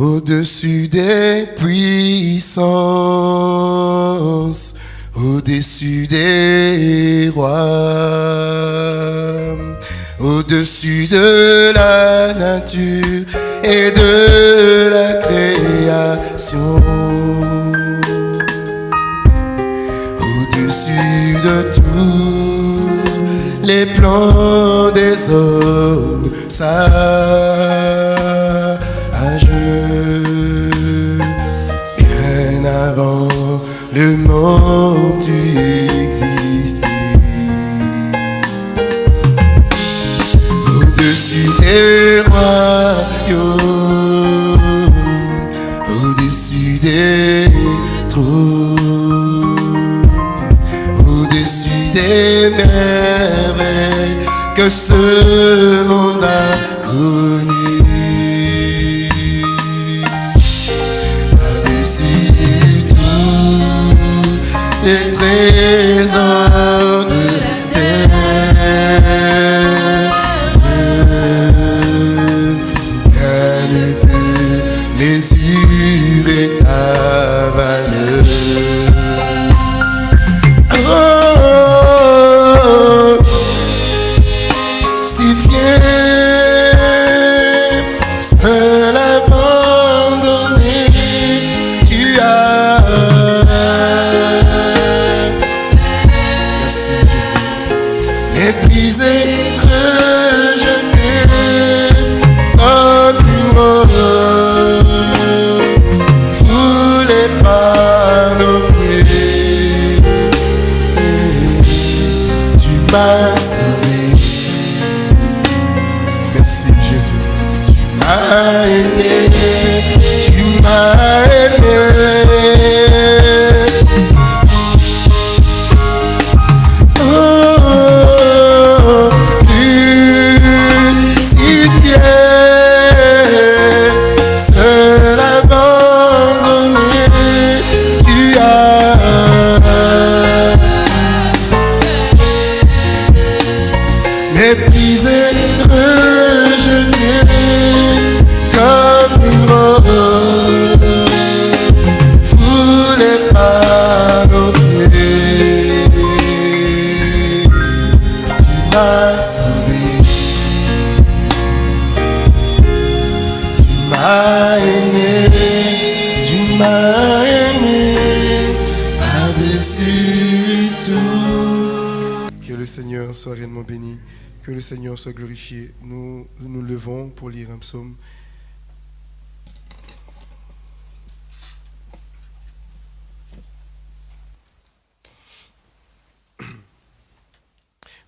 Au-dessus des puissances, au-dessus des rois, au-dessus de la nature et de la création. Au-dessus de tous les plans des hommes. Tu existais. Au-dessus des royaumes, au-dessus des trônes, au-dessus des merveilles que ce monde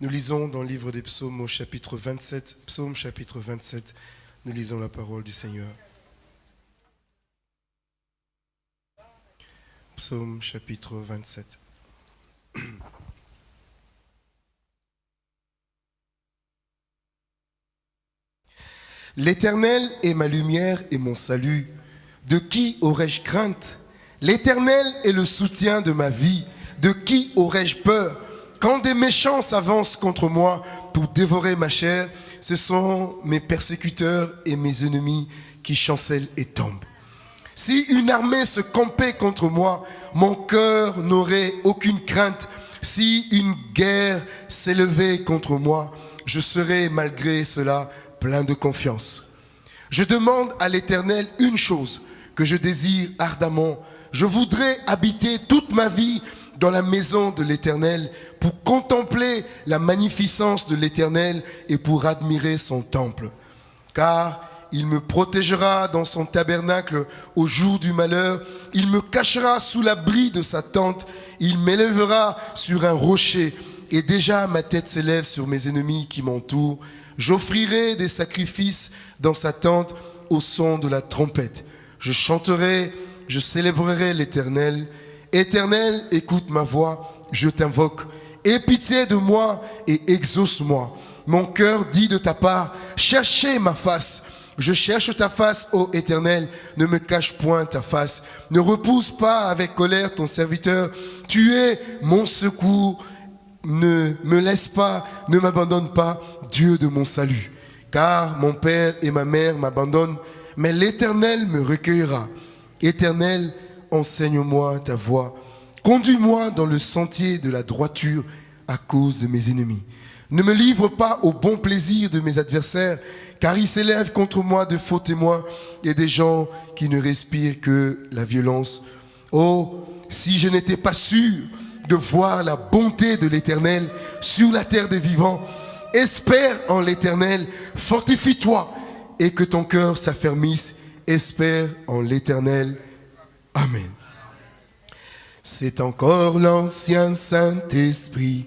Nous lisons dans le livre des psaumes au chapitre 27, psaume chapitre 27, nous lisons la parole du Seigneur. Psaume chapitre 27. L'Éternel est ma lumière et mon salut. De qui aurais-je crainte? L'Éternel est le soutien de ma vie. De qui aurais-je peur? Quand des méchants s'avancent contre moi pour dévorer ma chair, ce sont mes persécuteurs et mes ennemis qui chancellent et tombent. Si une armée se campait contre moi, mon cœur n'aurait aucune crainte. Si une guerre s'élevait contre moi, je serais malgré cela plein de confiance. Je demande à l'Éternel une chose que je désire ardemment. Je voudrais habiter toute ma vie dans la maison de l'Éternel pour contempler la magnificence de l'Éternel et pour admirer son temple. Car il me protégera dans son tabernacle au jour du malheur. Il me cachera sous l'abri de sa tente. Il m'élèvera sur un rocher. Et déjà ma tête s'élève sur mes ennemis qui m'entourent. J'offrirai des sacrifices dans sa tente au son de la trompette. Je chanterai, je célébrerai l'Éternel. Éternel, écoute ma voix, je t'invoque. Aie pitié de moi et exauce-moi. Mon cœur dit de ta part, cherchez ma face. Je cherche ta face, ô Éternel, ne me cache point ta face. Ne repousse pas avec colère ton serviteur. Tu es mon secours. Ne me laisse pas, ne m'abandonne pas, Dieu de mon salut. Car mon père et ma mère m'abandonnent. mais l'Éternel me recueillera. Éternel, enseigne-moi ta voie. Conduis-moi dans le sentier de la droiture à cause de mes ennemis. Ne me livre pas au bon plaisir de mes adversaires, car ils s'élèvent contre moi de faux témoins et des gens qui ne respirent que la violence. Oh, si je n'étais pas sûr de voir la bonté de l'Éternel sur la terre des vivants, espère en l'Éternel, fortifie-toi et que ton cœur s'affermisse, espère en l'Éternel. Amen. C'est encore l'ancien Saint-Esprit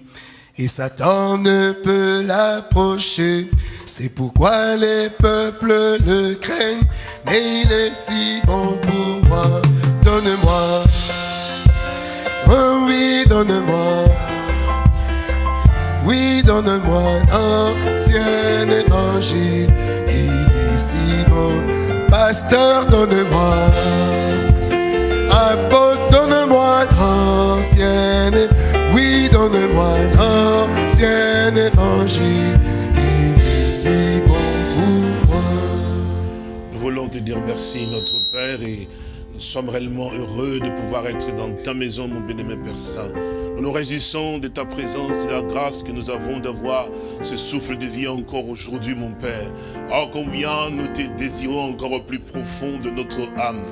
et Satan ne peut l'approcher. C'est pourquoi les peuples le craignent, mais il est si bon pour moi. Donne-moi, oh oui, donne-moi, oui, donne-moi l'ancien évangile. Il est si bon, pasteur, donne-moi, oui, donne-moi évangile. Bon pour moi. Nous voulons te dire merci, notre Père, et nous sommes réellement heureux de pouvoir être dans ta maison, mon bien-aimé Père Saint. Nous nous réjouissons de ta présence et de la grâce que nous avons d'avoir ce souffle de vie encore aujourd'hui, mon Père. Oh, combien nous te désirons encore au plus profond de notre âme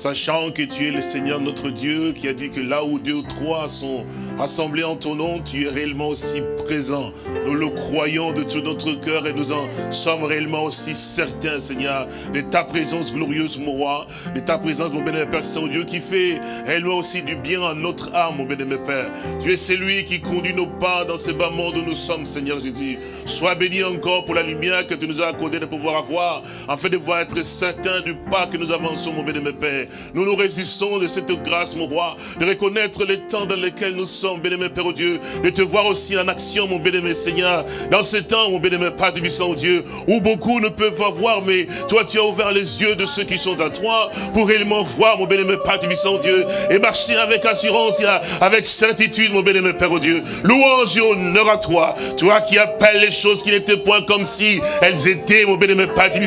sachant que tu es le Seigneur notre Dieu qui a dit que là où deux ou trois sont assemblés en ton nom, tu es réellement aussi présent. Nous le croyons de tout notre cœur et nous en sommes réellement aussi certains, Seigneur, de ta présence glorieuse, mon roi, de ta présence, mon bénémoine Père Saint-Dieu, qui fait réellement aussi du bien à notre âme, mon bénémoine Père. Tu es celui qui conduit nos pas dans ce bas monde où nous sommes, Seigneur Jésus. Sois béni encore pour la lumière que tu nous as accordé de pouvoir avoir, afin de voir être certain du pas que nous avançons, mon bénémoine Père. Nous nous résistons de cette grâce, mon roi, de reconnaître les temps dans lesquels nous sommes, bénémoine Père au Dieu, de te voir aussi en action, mon bénémoine Seigneur, dans ce temps, mon bénémoine Père du au Dieu, où beaucoup ne peuvent pas voir, mais toi tu as ouvert les yeux de ceux qui sont à toi, pour réellement voir, mon bénémoine Père du au Dieu, et marcher avec assurance, avec certitude, mon bénémoine Père Dieu. Louange et honneur à toi, toi qui appelles les choses qui n'étaient point comme si elles étaient, mon bénémoine Père du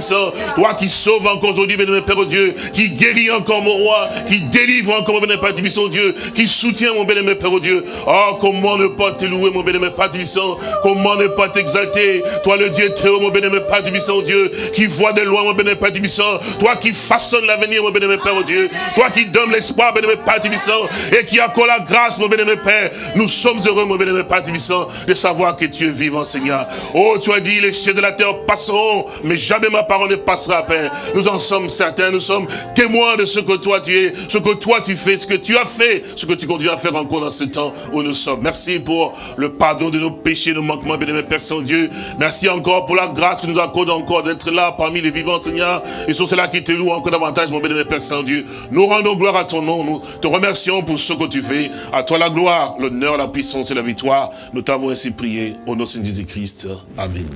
toi qui sauves encore aujourd'hui, bénémoine Père Dieu, qui guérit encore mon roi, qui délivre encore, mon bénémoine Père Dieu, qui soutient mon bénémoine Père, Dieu. Oh, comment ne pas te louer, mon bénémoine Père Tibissant, comment ne pas t'exalter, toi le Dieu très haut, mon bénémoine Père Tibissant, Dieu, qui voit de loin, mon bénémoine Père Tibissant, toi qui façonne l'avenir, mon bénémoine Père, Dieu, toi qui donne l'espoir, bénémoine Père Tibissant, et qui accorde la grâce, mon bénémoine Père, nous sommes heureux, mon bénémoine Père Tibissant, de savoir que tu es vivant, Seigneur. Oh, tu as dit, les cieux de la terre passeront, mais jamais ma parole ne passera, Père. Nous en sommes certains, nous sommes témoins de ce que toi tu es, ce que toi tu fais, ce que tu as fait, ce que tu continues à faire encore dans ce temps où nous sommes. Merci pour le pardon de nos péchés, nos manquements, bien Père Saint-Dieu. Merci encore pour la grâce que nous accorde encore d'être là parmi les vivants, Seigneur. Et sur cela qui te loue encore davantage, mon bien Père Saint-Dieu. Nous rendons gloire à ton nom. Nous te remercions pour ce que tu fais. À toi la gloire, l'honneur, la puissance et la victoire. Nous t'avons ainsi prié au nom de Jésus-Christ. Amen.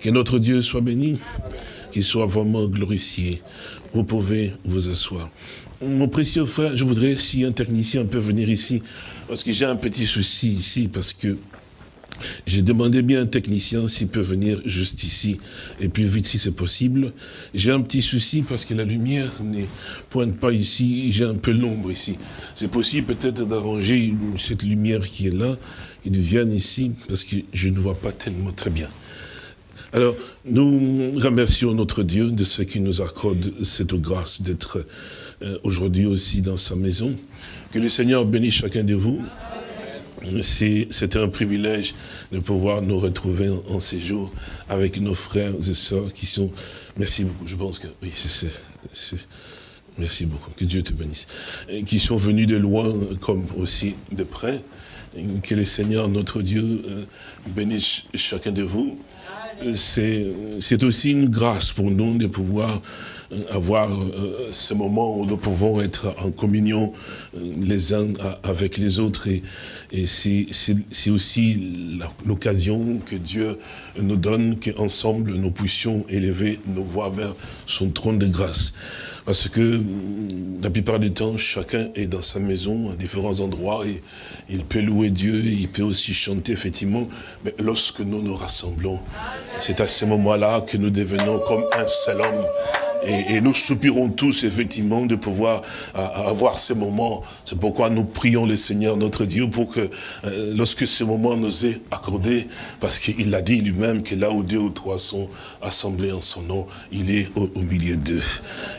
Que notre Dieu soit béni, qu'il soit vraiment glorifié. Vous pouvez vous asseoir. Mon précieux frère, je voudrais, si un technicien peut venir ici, parce que j'ai un petit souci ici, parce que j'ai demandé bien un technicien s'il peut venir juste ici, et puis vite si c'est possible. J'ai un petit souci parce que la lumière ne pointe pas ici, j'ai un peu l'ombre ici. C'est possible peut-être d'arranger cette lumière qui est là, qu'il vienne ici, parce que je ne vois pas tellement très bien. Alors, nous remercions notre Dieu de ce qui nous accorde cette grâce d'être euh, aujourd'hui aussi dans sa maison. Que le Seigneur bénisse chacun de vous. C'est un privilège de pouvoir nous retrouver en, ces jours avec nos frères et sœurs qui sont... Merci beaucoup, je pense que... Oui, c'est... Merci beaucoup, que Dieu te bénisse. qui sont venus de loin comme aussi de près. Que le Seigneur, notre Dieu, euh, bénisse chacun de vous c'est aussi une grâce pour nous de pouvoir avoir euh, ce moment où nous pouvons être en communion euh, les uns avec les autres. Et, et c'est aussi l'occasion que Dieu nous donne qu'ensemble nous puissions élever nos voix vers son trône de grâce. Parce que la plupart du temps, chacun est dans sa maison, à différents endroits, et il peut louer Dieu, il peut aussi chanter, effectivement. Mais lorsque nous nous rassemblons, c'est à ce moment-là que nous devenons comme un seul homme Et, nous soupirons tous, effectivement, de pouvoir avoir ces moments. C'est pourquoi nous prions le Seigneur, notre Dieu, pour que euh, lorsque ce moment nous est accordé, parce qu'il a dit lui-même que là où deux ou trois sont assemblés en son nom, il est au, milieu d'eux.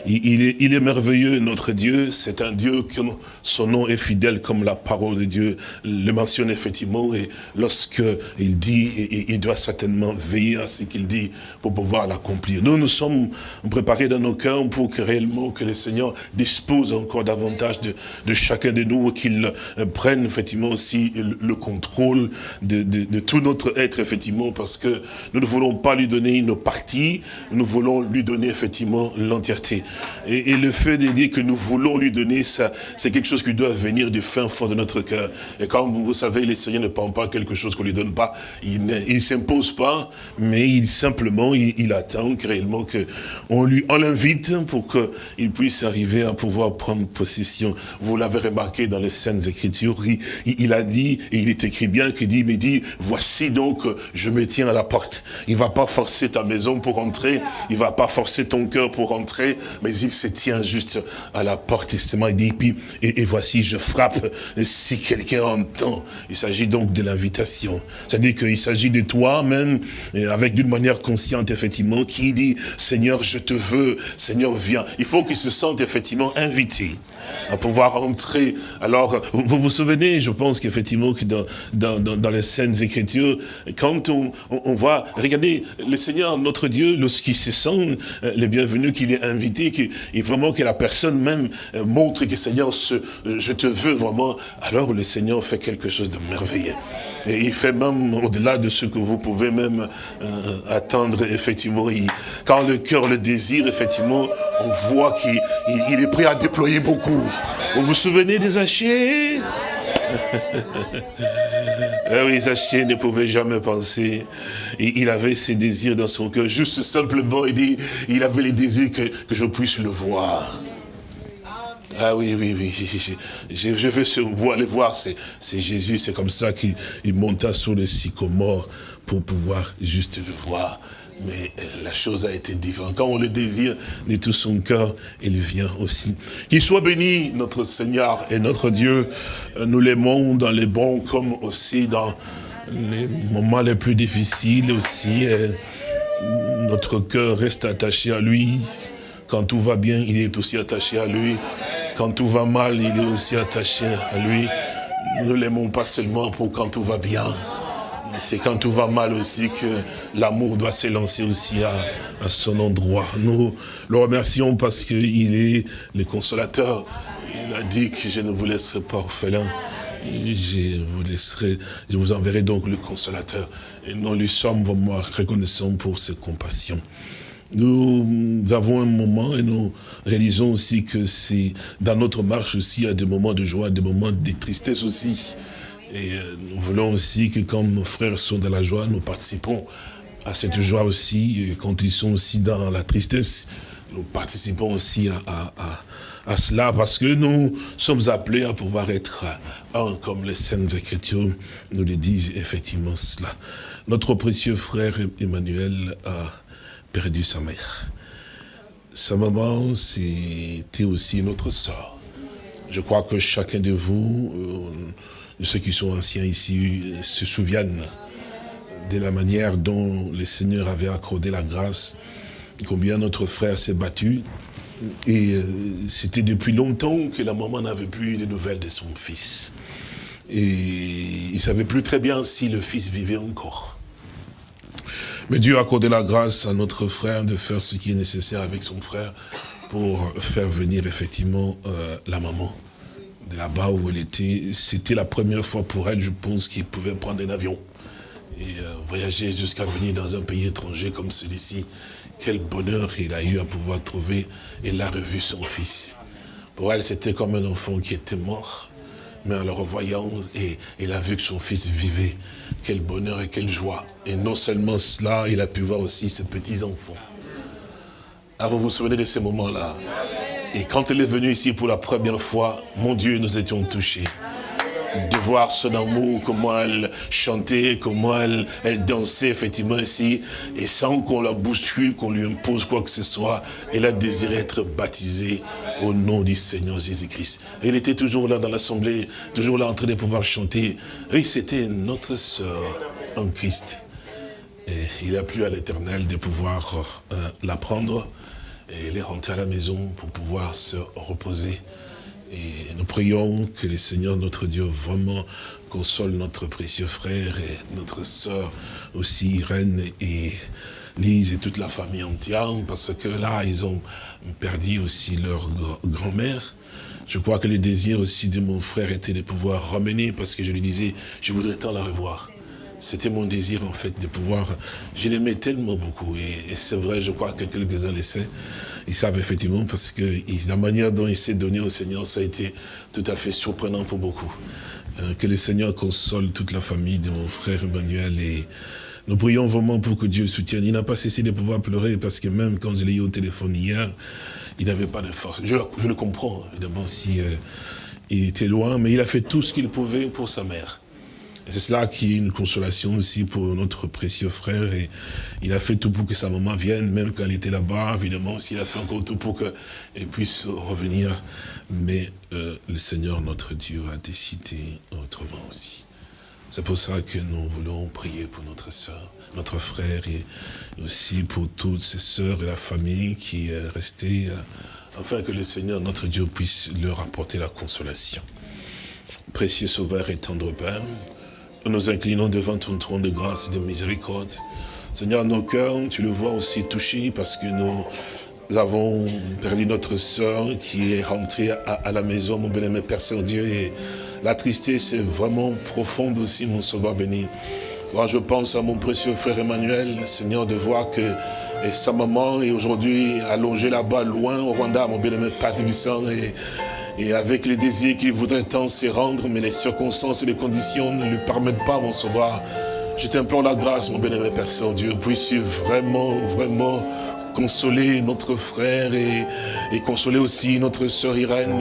Il, est, il est merveilleux, notre Dieu. C'est un Dieu que son nom est fidèle comme la parole de Dieu le mentionne effectivement. Et lorsque il dit, il doit certainement veiller à ce qu'il dit pour pouvoir l'accomplir. Nous, nous sommes préparés dans nos cœurs pour que réellement que le Seigneur dispose encore davantage de, de chacun de nous, qu'il prenne effectivement aussi le, contrôle de, de, tout notre être, effectivement, parce que nous ne voulons pas lui donner une partie, nous voulons lui donner effectivement l'entièreté. Et, le fait de dire que nous voulons lui donner ça, c'est quelque chose qui doit venir du fin fond de notre cœur. Et quand vous savez, le Seigneur ne prend pas quelque chose qu'on lui donne pas, il ne s'impose pas, mais il simplement, il, attend réellement que on lui, on l'invite pour qu'il puisse arriver à pouvoir prendre possession. Vous l'avez remarqué dans les scènes écritures, il, a dit, et il est écrit bien, qu'il dit, mais dit, voici donc, je me tiens à la porte. Il va pas forcer ta maison pour entrer, il va pas forcer ton cœur pour entrer, mais il se tient juste à la porte, justement, il dit, puis, et, et voici, je frappe, si quelqu'un entend. Il s'agit donc de l'invitation. C'est-à-dire qu'il s'agit de toi, même, avec d'une manière consciente, effectivement, qui dit, Seigneur, je te veux, Seigneur, viens. Il faut qu'il se sente effectivement invité à pouvoir entrer. Alors, vous vous souvenez, je pense qu'effectivement, que dans, dans, dans, les scènes écritures, quand on, voit, regardez, le Seigneur, notre Dieu, lorsqu'il se sent euh, le bienvenu, qu'il est invité, et vraiment que la personne même euh, montre que Seigneur, ce, je te veux vraiment, alors le Seigneur fait quelque chose de merveilleux. Et il fait même au-delà de ce que vous pouvez même euh, attendre, effectivement. quand le cœur le désire, effectivement, on voit qu'il est prêt à déployer beaucoup. Vous vous souvenez des Zachée eh oui, Zachée ne pouvait jamais penser. Il avait ses désirs dans son cœur. Juste simplement, il dit, il avait les désirs que, je puisse le voir. Ah oui, oui, oui. Je, je veux aller voir, c'est Jésus, c'est comme ça qu'il monta sur le sycomore pour pouvoir juste le voir. Mais euh, la chose a été différente. Quand on le désire de tout son cœur, il vient aussi. Qu'il soit béni, notre Seigneur et notre Dieu. Euh, nous l'aimons dans les bons comme aussi dans les moments les plus difficiles aussi. notre cœur reste attaché à lui. Quand tout va bien, il est aussi attaché à lui. Quand tout va mal, il est aussi attaché à lui. Nous ne l'aimons pas seulement pour quand tout va bien. C'est quand tout va mal aussi que l'amour doit s'élancer aussi à, son endroit. Nous le remercions parce qu'il est le consolateur. Il a dit que je ne vous laisserai pas orphelin. Je vous laisserai, je vous enverrai donc le consolateur. Et nous lui sommes vraiment reconnaissants pour ses compassions. Nous avons un moment et nous réalisons aussi que c'est dans notre marche aussi, il y a des moments de joie, des moments de tristesse aussi. Et euh, nous voulons aussi que quand nos frères sont dans la joie, nous participons à cette joie aussi. quand ils sont aussi dans la tristesse, nous participons aussi à, cela parce que nous sommes appelés à pouvoir être un comme les Saintes Écritures nous le disent effectivement cela. Notre précieux frère Emmanuel a perdu sa mère. Sa maman, c'était aussi notre sort. Je crois que chacun de vous, euh, ceux qui sont anciens ici, se souviennent de la manière dont le Seigneur avait accordé la grâce, combien notre frère s'est battu. Et euh, c'était depuis longtemps que la maman n'avait plus de nouvelles de son fils. Et il ne savait plus très bien si le fils vivait encore. Mais Dieu a accordé la grâce à notre frère de faire ce qui est nécessaire avec son frère pour faire venir effectivement euh, la maman de là-bas où elle était. C'était la première fois pour elle, je pense, qu'il pouvait prendre un avion et euh, voyager jusqu'à venir dans un pays étranger comme celui-ci. Quel bonheur il a eu à pouvoir trouver. Elle a revu son fils. Pour elle, c'était comme un enfant qui était mort. Mais en le revoyant, et, il a vu que son fils vivait. Quel bonheur et quelle joie. Et non seulement cela, il a pu voir aussi ses petits-enfants. Alors vous vous souvenez de ces moments-là? Et quand elle est venue ici pour la première fois, mon Dieu, nous étions touchés. de voir son amour, comment elle chantait, comment elle, elle dansait effectivement ici, et sans qu'on la bouscule, qu'on lui impose quoi que ce soit, elle a désiré être baptisée au nom du Seigneur Jésus-Christ. Elle était toujours là dans l'assemblée, toujours là en train de pouvoir chanter. Oui, c'était notre sœur en Christ. Et il a plu à l'éternel de pouvoir euh, la prendre, et elle est à la maison pour pouvoir se reposer. Et nous prions que le Seigneur, notre Dieu, vraiment console notre précieux frère et notre sœur aussi, Irène et Lise et toute la famille entière, parce que là, ils ont perdu aussi leur grand-mère. Je crois que le désir aussi de mon frère était de pouvoir ramener, parce que je lui disais, je voudrais tant la revoir. C'était mon désir, en fait, de pouvoir... Je l'aimais tellement beaucoup. Et, c'est vrai, je crois que quelques-uns le savent. Ils savent effectivement parce que la manière dont il s'est donné au Seigneur, ça a été tout à fait surprenant pour beaucoup. Euh, que le Seigneur console toute la famille de mon frère Emmanuel et nous prions vraiment pour que Dieu soutienne. Il n'a pas cessé de pouvoir pleurer parce que même quand je l'ai eu au téléphone hier, il n'avait pas de force. Je, le comprends, évidemment, si euh, il était loin, mais il a fait tout ce qu'il pouvait pour sa mère. C'est cela qui est une consolation aussi pour notre précieux frère. Et il a fait tout pour que sa maman vienne, même quand elle était là-bas, évidemment, s'il a fait encore tout pour qu'elle puisse revenir. Mais euh, le Seigneur, notre Dieu, a décidé autrement aussi. C'est pour ça que nous voulons prier pour notre soeur, notre frère, et aussi pour toutes ses sœurs et la famille qui est restée, euh, afin que le Seigneur, notre Dieu, puisse leur apporter la consolation. Précieux Sauveur et tendre Père, nous nous inclinons devant ton trône de grâce et de miséricorde. Seigneur, nos cœurs, tu le vois aussi touchés parce que nous avons perdu notre sœur qui est rentrée à, la maison, mon bien-aimé Père Saint-Dieu. Et la tristesse est vraiment profonde aussi, mon sauveur béni. Je pense à mon précieux frère Emmanuel, Seigneur, de voir que sa maman est aujourd'hui allongée là-bas, loin au Rwanda, mon bien-aimé Père et et avec les désirs qu'il voudrait tant se rendre, mais les circonstances et les conditions ne lui permettent pas, mon sauveur. Je t'implore la grâce, mon bien-aimé Père Saint-Dieu, puisses vraiment, vraiment consoler notre frère et, consoler aussi notre sœur Irène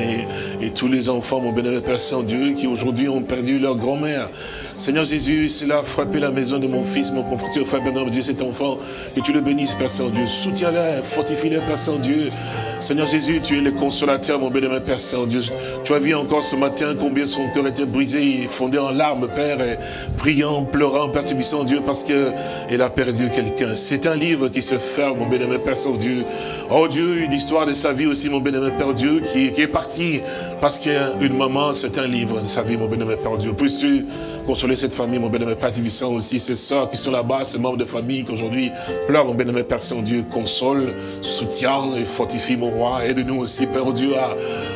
et, tous les enfants, mon bénévole Père Saint-Dieu, qui aujourd'hui ont perdu leur grand-mère. Seigneur Jésus, cela a frappé la maison de mon fils, mon précieux frère Bernard, Dieu, cet enfant, que tu le bénisses, Père Saint-Dieu. Soutiens-le, fortifie-le, Père Saint-Dieu. Seigneur Jésus, tu es le consolateur, mon bénévole Père Saint-Dieu. Tu as vu encore ce matin combien son cœur était brisé, fondé en larmes, Père, et priant, pleurant, Père Saint-Dieu, parce qu'elle a perdu quelqu'un. C'est un livre qui se ferme, mon bénévole Père Saint-Dieu. Oh Dieu, une histoire de sa vie aussi, mon bénévole Père Dieu, qui, est parti parce qu'une maman, c'est un livre de sa vie, mon bénévole Père Dieu. Puisses-tu consoler cette famille, mon bénévole Père Tibissant aussi, ses soeurs qui sont là-bas, ces membres de famille qui aujourd'hui pleurent, mon bénévole Père Saint-Dieu, console, soutient et fortifie mon roi. Aide-nous aussi, Père Dieu,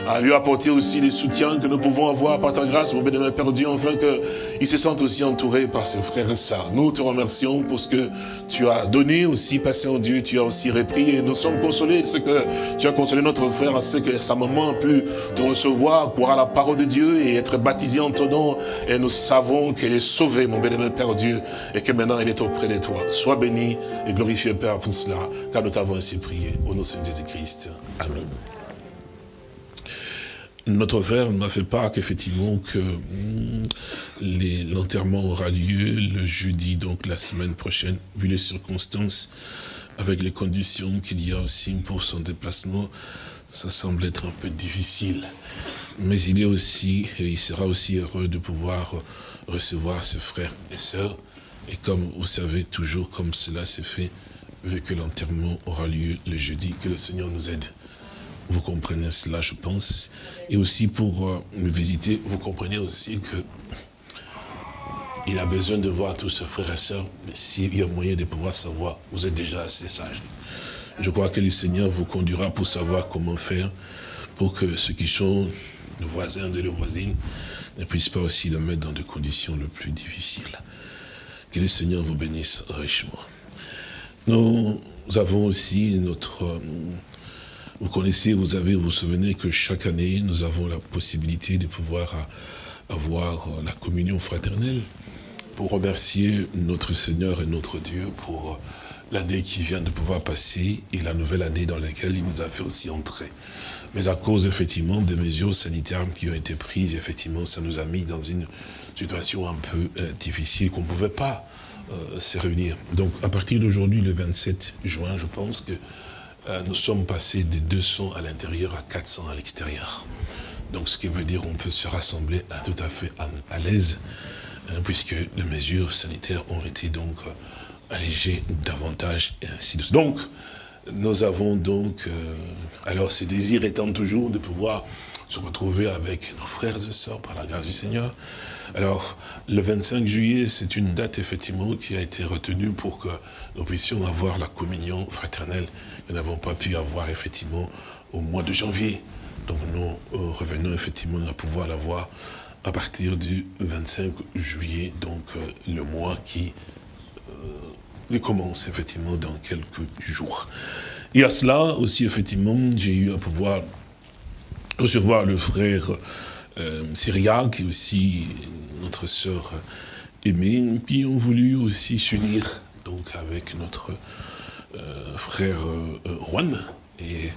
à, lui apporter aussi les soutiens que nous pouvons avoir par ta grâce, mon bénévole Père Dieu, afin qu'il se sente aussi entouré par ses frères et sœurs. Nous te remercions pour ce que tu as donné aussi, Père Saint-Dieu, tu as aussi et nous sommes consolés de ce que tu as consolé notre frère à ce que sa maman a pu te recevoir, croire à la parole de Dieu et être baptisé en ton nom. Et nous savons qu'elle est sauvée, mon bénévole Père Dieu, et que maintenant elle est auprès de toi. Sois béni et glorifié, Père, pour cela, car nous t'avons ainsi prié. Au nom de Jésus-Christ. Amen notre frère m'a fait part qu'effectivement que hmm, l'enterrement aura lieu le jeudi, donc la semaine prochaine, vu les circonstances, avec les conditions qu'il y a aussi pour son déplacement, ça semble être un peu difficile. Mais il est aussi, et il sera aussi heureux de pouvoir recevoir ses frères et sœurs. Et comme vous savez, toujours comme cela s'est fait, vu que l'enterrement aura lieu le jeudi, que le Seigneur nous aide. Vous comprenez cela, je pense. Et aussi pour euh, me visiter, vous comprenez aussi que il a besoin de voir tous ses frères et sœurs, mais s'il y a moyen de pouvoir savoir, vous êtes déjà assez sage. Je crois que le Seigneur vous conduira pour savoir comment faire pour que ceux qui sont nos voisins et les voisines ne puissent pas aussi le mettre dans des conditions les plus difficiles. Que le Seigneur vous bénisse richement. Nous avons aussi notre vous connaissez, vous avez, vous, vous souvenez que chaque année, nous avons la possibilité de pouvoir avoir la communion fraternelle pour remercier notre Seigneur et notre Dieu pour l'année qui vient de pouvoir passer et la nouvelle année dans laquelle il nous a fait aussi entrer. Mais à cause, effectivement, des mesures sanitaires qui ont été prises, effectivement, ça nous a mis dans une situation un peu euh, difficile qu'on ne pouvait pas euh, se réunir. Donc, à partir d'aujourd'hui, le 27 juin, je pense que euh, nous sommes passés de 200 à l'intérieur à 400 à l'extérieur. Donc, ce qui veut dire qu'on peut se rassembler tout à fait à, l'aise, hein, puisque les mesures sanitaires ont été donc allégées davantage et ainsi de suite. Donc, nous avons donc, euh, alors ce désir étant toujours de pouvoir se retrouver avec nos frères et sœurs par la grâce du Seigneur. Alors, le 25 juillet, c'est une date effectivement qui a été retenue pour que nous puissions avoir la communion fraternelle nous n'avons pas pu avoir effectivement au mois de janvier. Donc nous euh, revenons effectivement à pouvoir l'avoir à partir du 25 juillet, donc euh, le mois qui il commence effectivement dans quelques jours. Et à cela aussi, effectivement, j'ai eu à pouvoir recevoir le frère euh, Syria, qui est aussi notre sœur aimée, qui ont voulu aussi s'unir donc avec notre euh, frère euh, Juan. Et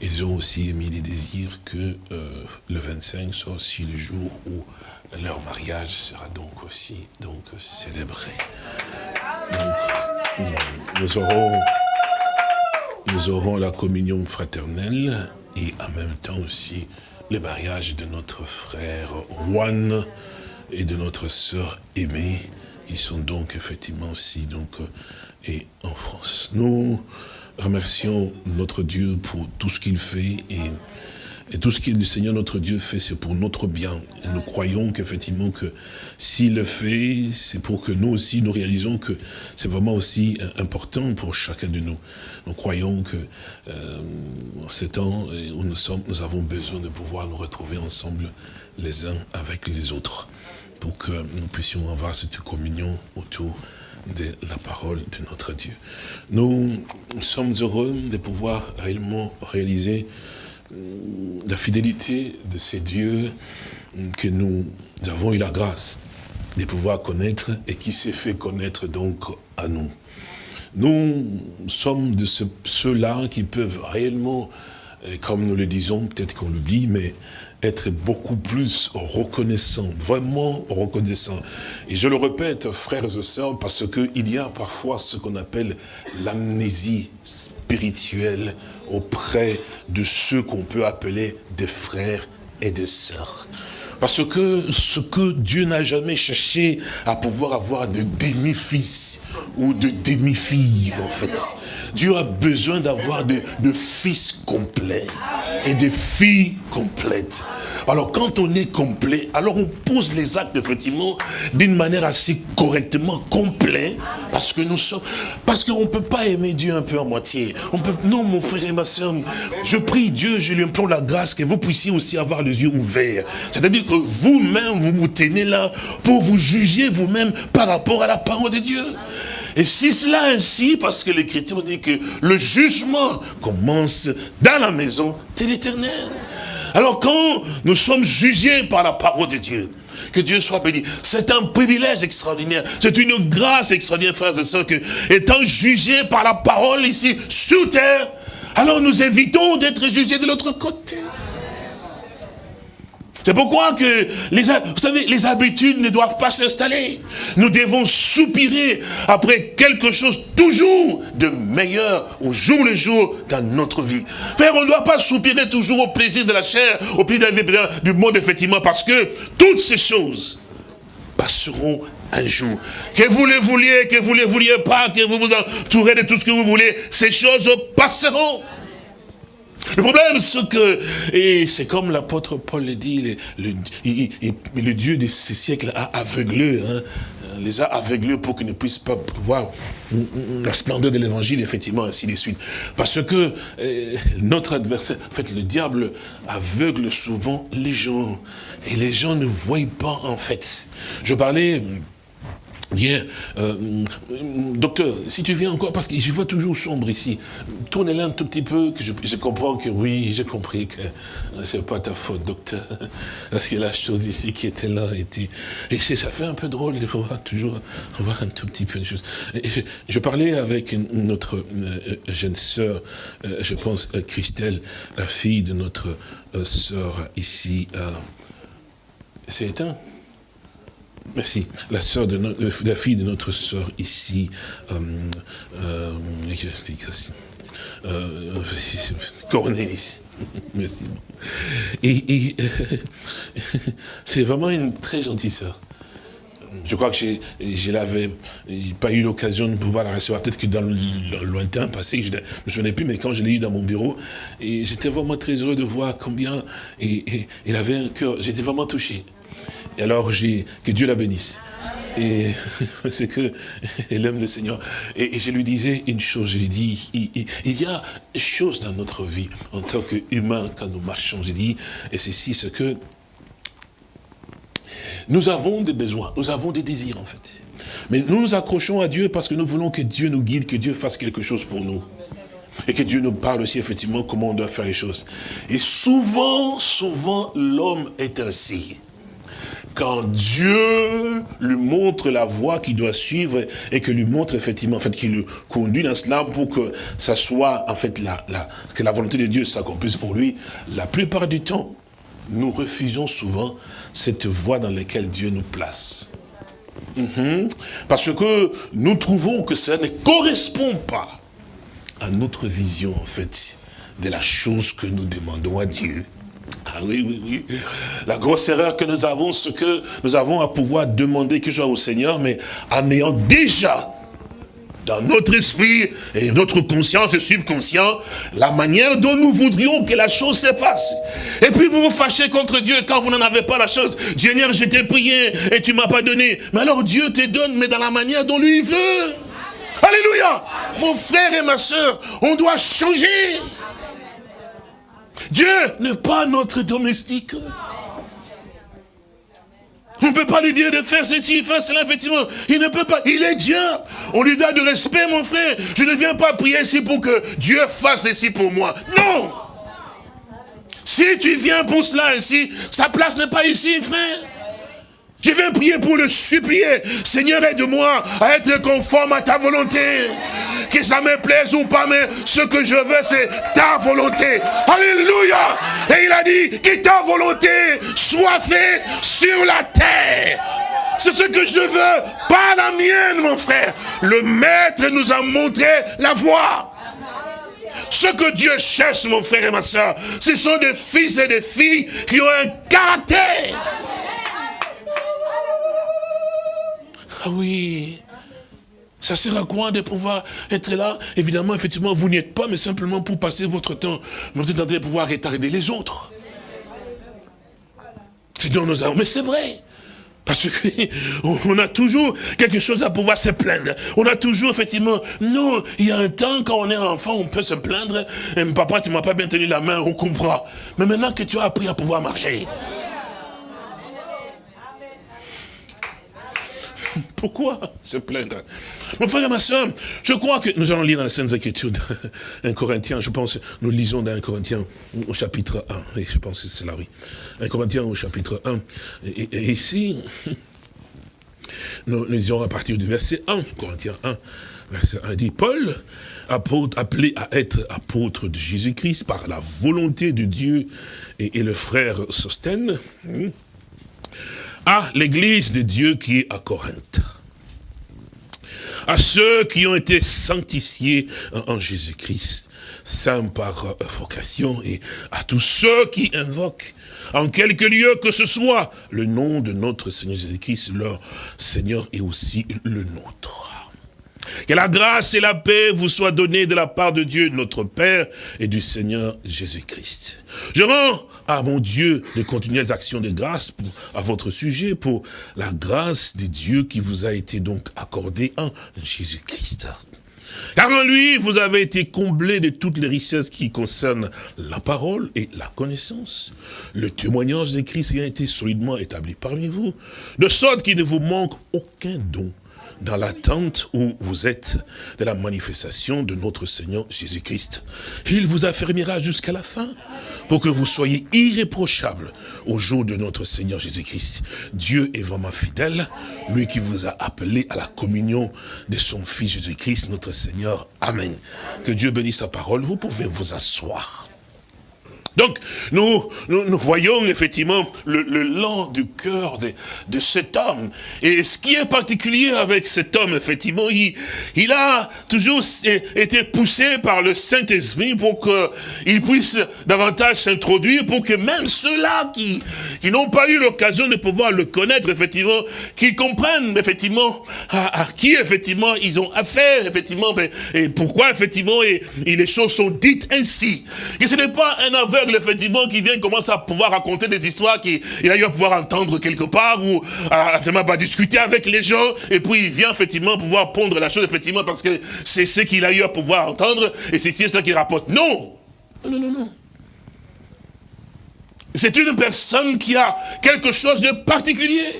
ils ont aussi émis les désirs que le 25 soit aussi le jour où leur mariage sera donc aussi donc célébré nous aurons, nous aurons la communion fraternelle et en même temps aussi le mariage de notre frère Juan et de notre sœur aimée, qui sont donc effectivement aussi donc, et en France. Nous remercions notre Dieu pour tout ce qu'il fait et tout ce que le Seigneur notre Dieu fait, c'est pour notre bien. Nous croyons qu'effectivement que s'il le fait, c'est pour que nous aussi, nous réalisons que c'est vraiment aussi euh, important pour chacun de nous. Nous croyons que euh, en ces temps où nous sommes, nous avons besoin de pouvoir nous retrouver ensemble les uns avec les autres pour que nous puissions avoir cette communion autour de la parole de notre Dieu. Nous sommes heureux de pouvoir réellement réaliser la fidélité de ces dieux que nous avons eu la grâce de pouvoir connaître et qui s'est fait connaître donc à nous. Nous sommes de ceux-là qui peuvent réellement, comme nous le disons, peut-être qu'on l'oublie, mais être beaucoup plus reconnaissant, vraiment reconnaissant. Et je le répète, frères et sœurs, parce qu'il y a parfois ce qu'on appelle l'amnésie spirituelle auprès de ceux qu'on peut appeler des frères et des sœurs. Parce que ce que Dieu n'a jamais cherché à pouvoir avoir de demi-fils ou de demi-filles, en fait. Dieu a besoin d'avoir de, fils complets et de filles complètes. Alors quand on est complet, alors on pose les actes effectivement d'une manière assez correctement complet, parce que nous sommes, parce qu'on ne peut pas aimer Dieu un peu en moitié. On peut, non mon frère et ma soeur, je prie Dieu, je lui implore la grâce que vous puissiez aussi avoir les yeux ouverts. C'est-à-dire que vous-même, vous vous tenez là pour vous juger vous-même par rapport à la parole de Dieu. Et si cela ainsi, parce que l'Écriture dit que le jugement commence dans la maison de l'Éternel. Alors quand nous sommes jugés par la parole de Dieu, que Dieu soit béni. C'est un privilège extraordinaire. C'est une grâce extraordinaire, frères et sœurs, que étant jugés par la parole ici, sur terre, alors nous évitons d'être jugés de l'autre côté. C'est pourquoi que, les, vous savez, les habitudes ne doivent pas s'installer. Nous devons soupirer après quelque chose toujours de meilleur au jour le jour dans notre vie. Frère, on ne doit pas soupirer toujours au plaisir de la chair, au plaisir du monde, effectivement, parce que toutes ces choses passeront un jour. Que vous les vouliez, que vous ne les vouliez pas, que vous vous entourez de tout ce que vous voulez, ces choses passeront. Le problème, c'est que, et c'est comme l'apôtre Paul le dit, le, le, Dieu de ces siècles a aveuglé, hein, les a aveuglés pour qu'ils ne puissent pas voir la splendeur de l'évangile, effectivement, ainsi de suite. Parce que euh, notre adversaire, en fait, le diable aveugle souvent les gens. Et les gens ne voient pas, en fait. Je parlais Hier, euh, docteur, si tu viens encore, parce que je vois toujours sombre ici, tournez-le un tout petit peu, que je, comprends que oui, j'ai compris que c'est pas ta faute, docteur. Parce que la chose ici qui était là était... Et ça fait un peu drôle de voir toujours, voir un tout petit peu de choses. je, parlais avec notre euh, jeune sœur, euh, je pense Christelle, la fille de notre sœur ici. c'est éteint? Merci. La sœur de la fille de notre sœur ici, euh, euh, euh, Cornélis. Merci. Et, c'est vraiment une très gentille sœur. Je crois que je n'avais pas eu l'occasion de pouvoir la recevoir, peut-être que dans le lointain passé, je ne me plus, mais quand je l'ai eu dans mon bureau, j'étais vraiment très heureux de voir combien et, il avait un cœur, j'étais vraiment touché. Et alors, j'ai que Dieu la bénisse. Et c'est que elle aime le Seigneur. Et, je lui disais une chose, je lui dis, il, y a des choses dans notre vie, en tant qu'humains, quand nous marchons, j'ai dit, et c'est ici ce que nous avons des besoins, nous avons des désirs en fait. Mais nous nous accrochons à Dieu parce que nous voulons que Dieu nous guide, que Dieu fasse quelque chose pour nous. Et que Dieu nous parle aussi effectivement comment on doit faire les choses. Et souvent, souvent, l'homme est ainsi quand Dieu lui montre la voie qu'il doit suivre et que lui montre effectivement, en fait, qu'il le conduit dans cela pour que ça soit, en fait, la, que la volonté de Dieu s'accomplisse pour lui, la plupart du temps, nous refusons souvent cette voie dans laquelle Dieu nous place. Mhm. Parce que nous trouvons que ça ne correspond pas à notre vision, en fait, de la chose que nous demandons à Dieu. Ah oui, oui, oui. La grosse erreur que nous avons, c'est que nous avons à pouvoir demander quelque chose au Seigneur, mais en ayant déjà dans notre esprit et notre conscience et subconscient, la manière dont nous voudrions que la chose se fasse. Et puis vous vous fâchez contre Dieu quand vous n'en avez pas la chose. Dieu, je t'ai prié et tu m'as pas donné. Mais alors Dieu te donne, mais dans la manière dont lui veut. Alléluia. Mon frère et ma soeur, on doit changer. Dieu n'est pas notre domestique. On ne peut pas lui dire de faire ceci, faire cela, effectivement. Il ne peut pas. Il est Dieu. On lui donne du respect, mon frère. Je ne viens pas prier ici pour que Dieu fasse ceci pour moi. Non Si tu viens pour cela ici, sa place n'est pas ici, frère. Je viens prier pour le supplier. Seigneur, aide-moi à être conforme à ta volonté. Que ça me plaise ou pas, mais ce que je veux, c'est ta volonté. Alléluia. Et il a dit que ta volonté soit faite sur la terre. C'est ce que je veux, pas la mienne, mon frère. Le maître nous a montré la voie. Ce que Dieu cherche, mon frère et ma soeur, ce sont des fils et des filles qui ont un caractère. Ah oui, ça sert à quoi de pouvoir être là? Évidemment, effectivement, vous n'y êtes pas, mais simplement pour passer votre temps. Vous êtes en train de pouvoir retarder les autres. C'est dans nos. Mais c'est vrai. Parce qu'on a toujours quelque chose à pouvoir se plaindre. On a toujours, effectivement, nous, il y a un temps, quand on est enfant, on peut se plaindre. Et, papa, tu m'as pas bien tenu la main, on comprend. Mais maintenant que tu as appris à pouvoir marcher, Pourquoi se plaindre? Mon frère et ma soeur, je crois que nous allons lire dans les Saintes Écritures, un Corinthien, je pense, nous lisons dans un Corinthien au chapitre 1, et je pense que c'est là, oui. Un Corinthien au chapitre 1. Et, ici, nous lisons à partir du verset 1, Corinthiens 1, verset 1, dit, Paul, appelé à être apôtre de Jésus-Christ par la volonté de Dieu et, le frère Sostène, hmm, à l'église de Dieu qui est à Corinthe. À ceux qui ont été sanctifiés en Jésus-Christ, saints par vocation, et à tous ceux qui invoquent, en quelque lieu que ce soit, le nom de notre Seigneur Jésus-Christ, leur Seigneur et aussi le nôtre. Que la grâce et la paix vous soient données de la part de Dieu, notre Père, et du Seigneur Jésus-Christ. Je rends à mon Dieu de continuelles actions de grâce à votre sujet pour la grâce de Dieu qui vous a été donc accordée en Jésus-Christ. Car en lui, vous avez été comblés de toutes les richesses qui concernent la parole et la connaissance. Le témoignage de Christ a été solidement établi parmi vous, de sorte qu'il ne vous manque aucun don dans l'attente où vous êtes de la manifestation de notre Seigneur Jésus-Christ. Il vous affermira jusqu'à la fin pour que vous soyez irréprochables au jour de notre Seigneur Jésus-Christ. Dieu est vraiment fidèle, lui qui vous a appelé à la communion de son Fils Jésus-Christ, notre Seigneur. Amen. Que Dieu bénisse sa parole. Vous pouvez vous asseoir. Donc, nous, nous, voyons effectivement le, le lent du cœur de, de, cet homme. Et ce qui est particulier avec cet homme, effectivement, il, il a toujours été poussé par le Saint-Esprit pour qu'il puisse davantage s'introduire, pour que même ceux-là qui, qui n'ont pas eu l'occasion de pouvoir le connaître, effectivement, qu'ils comprennent, effectivement, à, qui, effectivement, ils ont affaire, effectivement, et pourquoi, effectivement, et, et les choses sont dites ainsi. Que ce n'est pas un aveugle effectivement, qui vient commencer à pouvoir raconter des histoires qu'il a eu à pouvoir entendre quelque part, ou à, à, discuter avec les gens, et puis il vient effectivement pouvoir pondre la chose, effectivement, parce que c'est ce qu'il a eu à pouvoir entendre, et c'est cela qu'il rapporte. Non Non, non, non. C'est une personne qui a quelque chose de particulier.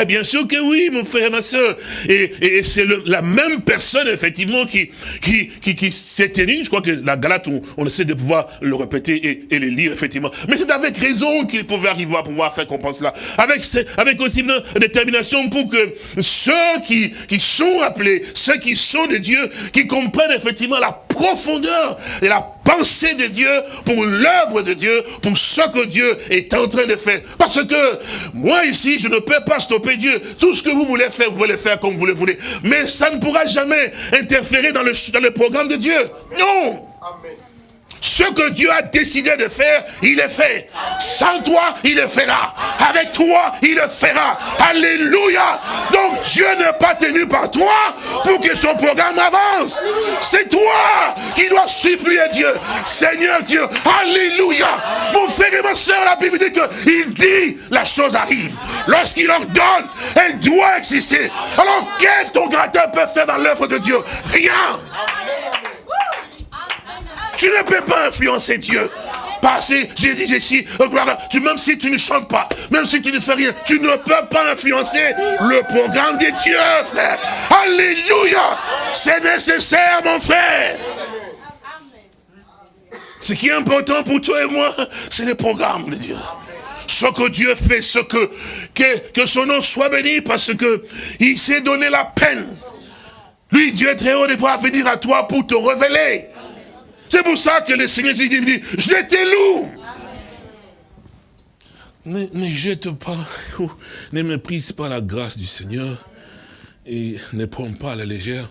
Eh bien sûr que oui, mon frère et ma soeur. Et, c'est la même personne, effectivement, qui, qui, qui, s'est tenue. Je crois que la Galate, on, essaie de pouvoir le répéter et, et le lire, effectivement. Mais c'est avec raison qu'il pouvait arriver à pouvoir faire qu'on pense là. Avec, avec aussi une détermination pour que ceux qui, qui sont appelés, ceux qui sont de Dieu, qui comprennent effectivement la profondeur et la pensée de Dieu, pour l'œuvre de Dieu, pour ce que Dieu est en train de faire. Parce que moi ici, je ne peux pas stopper Dieu. Tout ce que vous voulez faire, vous voulez faire comme vous le voulez. Mais ça ne pourra jamais interférer dans le, dans le programme de Dieu. Non. Ce que Dieu a décidé de faire, il le fait. Sans toi, il le fera. Avec toi, il le fera. Alléluia. Donc Dieu n'est pas tenu par toi pour que son programme avance. C'est toi qui dois supplier Dieu. Seigneur Dieu, Alléluia. Mon frère et ma soeur, la Bible dit qu'il dit, la chose arrive. Lorsqu'il ordonne, elle doit exister. Alors qu'est-ce ton créateur peut faire dans l'œuvre de Dieu? Rien. Tu ne peux pas influencer Dieu. Parce que j'ai dit ici, tu, même si tu ne chantes pas, même si tu ne fais rien, tu ne peux pas influencer le programme de Dieu, frère. Alléluia. C'est nécessaire, mon frère. Ce qui est important pour toi et moi, c'est le programme de Dieu. Ce que Dieu fait, ce que, que, que son nom soit béni parce que il s'est donné la peine. Lui, Dieu est très haut de voir venir à toi pour te révéler. C'est pour ça que le Seigneur dit, je t'ai loup. Ne, jette pas, ne méprise pas la grâce du Seigneur et ne prends pas à la légère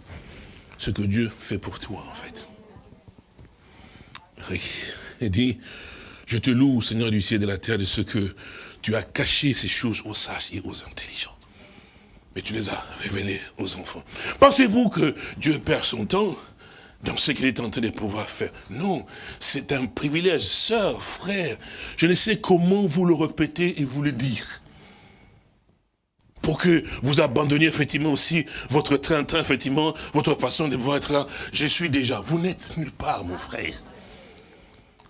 ce que Dieu fait pour toi, en fait. Il dit, je te loue, Seigneur du ciel et de la terre, de ce que tu as caché ces choses aux sages et aux intelligents. Mais tu les as révélées aux enfants. Pensez-vous que Dieu perd son temps dans ce qu'il est en train de pouvoir faire. Non, c'est un privilège. Sœur, frère, je ne sais comment vous le répéter et vous le dire. Pour que vous abandonniez effectivement aussi votre train-train, effectivement, votre façon de pouvoir être là. Je suis déjà, vous n'êtes nulle part, mon frère.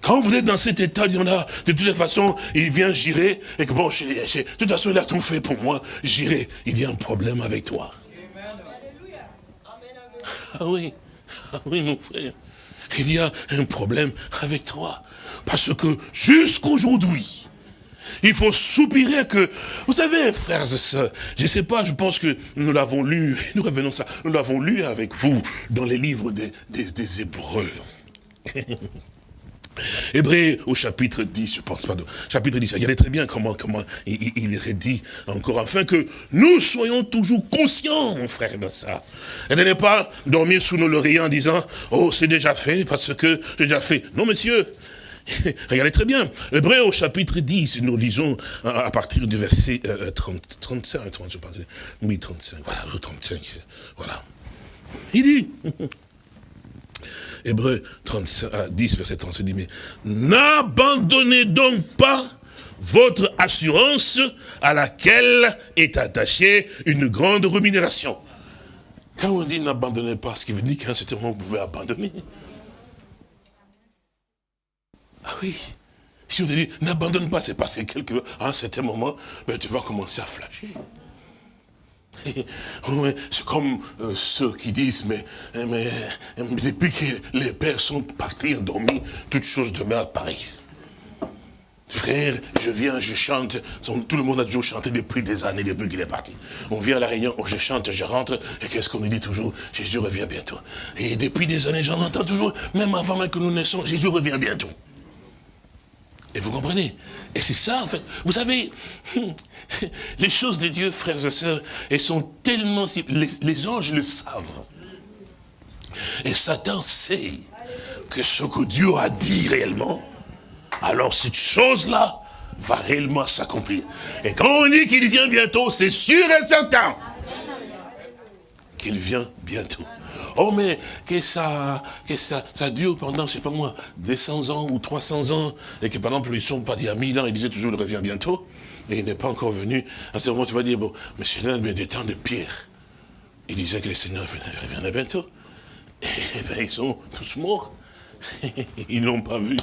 Quand vous êtes dans cet état, il y en a, de toutes les façons, il vient girer, et que bon, de toute façon, il a tout fait pour moi, j'irai. Il y a un problème avec toi. Ah oui. Ah oui, mon frère, il y a un problème avec toi. Parce que jusqu'aujourd'hui, il faut soupirer que, vous savez, frères et sœurs, je ne sais pas, je pense que nous l'avons lu, nous revenons ça, nous l'avons lu avec vous dans les livres des, Hébreux. Hébreu au chapitre 10, je pense, pardon, chapitre 10, regardez très bien comment, comment il, redit encore, afin que nous soyons toujours conscients, mon frère, de ça. Et de ne pas dormir sous nos lauriers en disant, oh, c'est déjà fait, parce que c'est déjà fait. Non, monsieur, regardez très bien, Hébreu au chapitre 10, nous lisons à, partir du verset 30, 35, 30, je pense, oui, 35, voilà, 35, voilà. Il dit, Hébreu 10, verset 30, dit, mais n'abandonnez donc pas votre assurance à laquelle est attachée une grande rémunération. Quand on dit n'abandonnez pas, ce qui veut dire qu'à un certain moment, vous pouvez abandonner. Ah oui. Si on te dit n'abandonne pas, c'est parce que quelque, à un certain moment, ben, tu vas commencer à flasher. C'est comme euh, ceux qui disent, mais, mais, depuis que les pères sont partis, endormis, toutes choses demeurent pareilles. Frère, je viens, je chante. Tout le monde a toujours chanté depuis des années, depuis qu'il est parti. On vient à la réunion, je chante, je rentre, et qu'est-ce qu'on nous dit toujours? Jésus revient bientôt. Et depuis des années, j'en entends toujours, même avant même que nous naissions, Jésus revient bientôt. Et vous comprenez Et c'est ça, en fait. Vous savez, les choses de Dieu, frères et sœurs, elles sont tellement... Les, les anges le savent. Et Satan sait que ce que Dieu a dit réellement, alors cette chose-là va réellement s'accomplir. Et quand on dit qu'il vient bientôt, c'est sûr et certain qu'il vient bientôt. Oh, mais que ça, que ça, dure pendant, je sais pas moi, 200 ans ou 300 ans, et que par exemple, ils sont partis à 1000 ans, ils disaient toujours, il revient bientôt, et il n'est pas encore venu. À ce moment, tu vas dire, bon, mais c'est l'un des temps de Pierre. Il disait que le Seigneur reviendrait bientôt. Et bien, ils sont tous morts. Ils ne l'ont pas vu.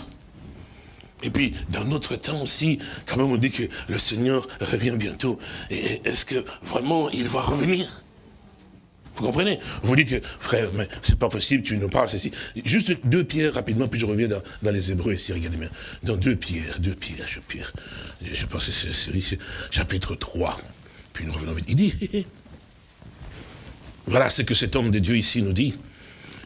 Et puis, dans notre temps aussi, quand même, on dit que le Seigneur revient bientôt. Est-ce que vraiment il va revenir? Vous comprenez? Vous dites que, frère, mais c'est pas possible, tu nous parles ceci. Juste deux pierres rapidement, puis je reviens dans, les Hébreux ici, regardez bien. Dans deux pierres, deux pierres, je pierre. Je pense que c'est chapitre 3. Puis nous revenons vite. Il dit, voilà ce que cet homme de Dieu ici nous dit.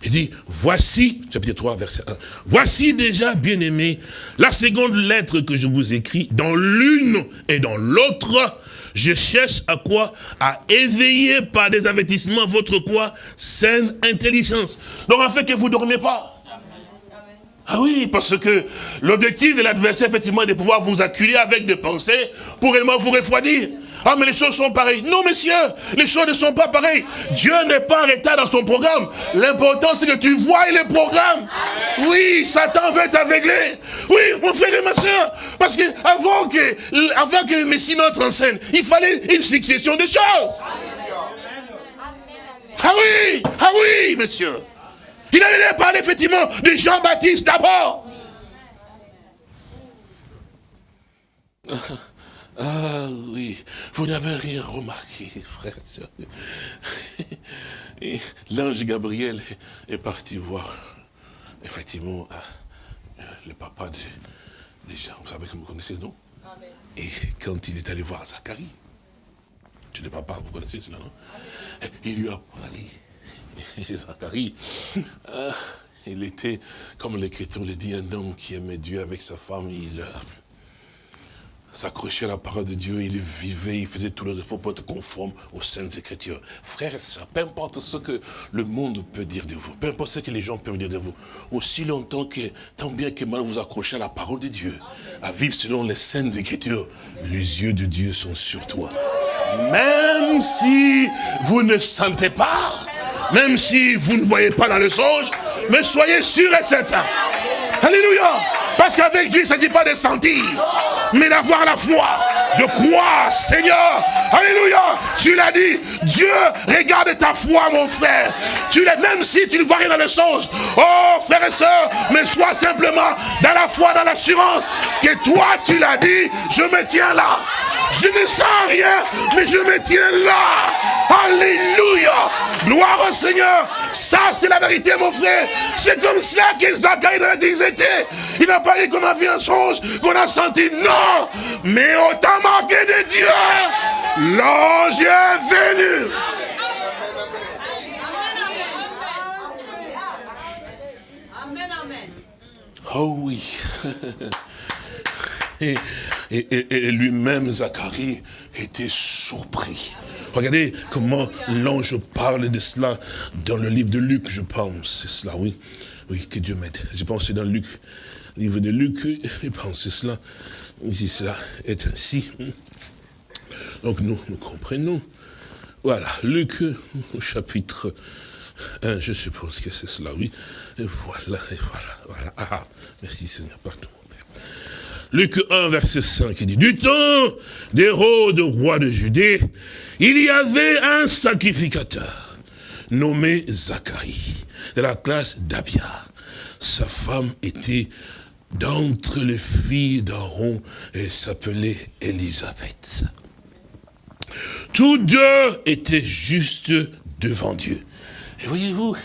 Il dit, voici, chapitre 3, verset 1, voici déjà, bien-aimé, la seconde lettre que je vous écris, dans l'une et dans l'autre, je cherche à quoi? À éveiller par des avertissements votre quoi Saine intelligence. Donc fait que vous ne dormez pas. Ah oui, parce que l'objectif de l'adversaire, effectivement, est de pouvoir vous acculer avec des pensées pour réellement vous refroidir. Ah, mais les choses sont pareilles. Non, messieurs, les choses ne sont pas pareilles. Dieu n'est pas en retard dans son programme. L'important, c'est que tu vois les programmes. Oui, Satan veut t'aveugler. Oui, mon frère et ma soeur. Parce que avant que, avant que le Messie notre en scène, il fallait une succession de choses. Ah oui, ah oui, monsieur. Il allait parler effectivement de Jean-Baptiste d'abord. Ah oui, vous n'avez rien remarqué, frère et L'ange Gabriel est parti voir, effectivement, euh, le papa des gens. Vous savez que vous connaissez nom Et quand il est allé voir Zacharie, tu n'es papa, vous connaissez cela, non? Il lui a parlé. Et Zacharie, euh, il était, comme l'Écriture le dit, un homme qui aimait Dieu avec sa femme. Il, s'accrochait à la parole de Dieu, il vivait, il faisait tous les efforts pour être conforme aux saintes écritures. Frères et sœurs, peu importe ce que le monde peut dire de vous, peu importe ce que les gens peuvent dire de vous, aussi longtemps que, tant bien que mal vous accrochez à la parole de Dieu, à vivre selon les saintes écritures, les yeux de Dieu sont sur toi. Même si vous ne sentez pas, même si vous ne voyez pas dans le songe, mais soyez sûr et certain. Alléluia. Parce qu'avec Dieu, il ne s'agit pas de sentir, mais d'avoir la foi. De croire, Seigneur. Alléluia. Tu l'as dit. Dieu regarde ta foi, mon frère. Tu même si tu ne vois rien dans le songe. Oh, frère et soeur, mais sois simplement dans la foi, dans l'assurance que toi, tu l'as dit, je me tiens là. Je ne sens rien, mais je me tiens là. Alléluia. Gloire au Seigneur. Ça, c'est la vérité, mon frère. C'est comme ça que Zacharie dans la était. Il n'a pas dit qu'on a vu un songe, qu'on a senti. Non. Mais autant marqué de Dieu, l'ange est venu. Oh oui. Et, lui-même, Zacharie, était surpris. Regardez comment l'ange parle de cela dans le livre de Luc, je pense. C'est cela, oui. Oui, que Dieu m'aide. Je pense que c'est dans Luc, le livre de Luc, je pense c'est cela. Si cela est ainsi. Donc nous, nous comprenons. Voilà, Luc, chapitre 1, je suppose que c'est cela, oui. Et voilà, et voilà, voilà. Ah, merci Seigneur, pardon. Luc 1, verset 5, il dit, du temps d'Hérode, roi de Judée, il y avait un sacrificateur nommé Zacharie, de la classe d'Abia. Sa femme était d'entre les filles d'Aaron et s'appelait Élisabeth. Tous deux étaient justes devant Dieu. Et voyez-vous,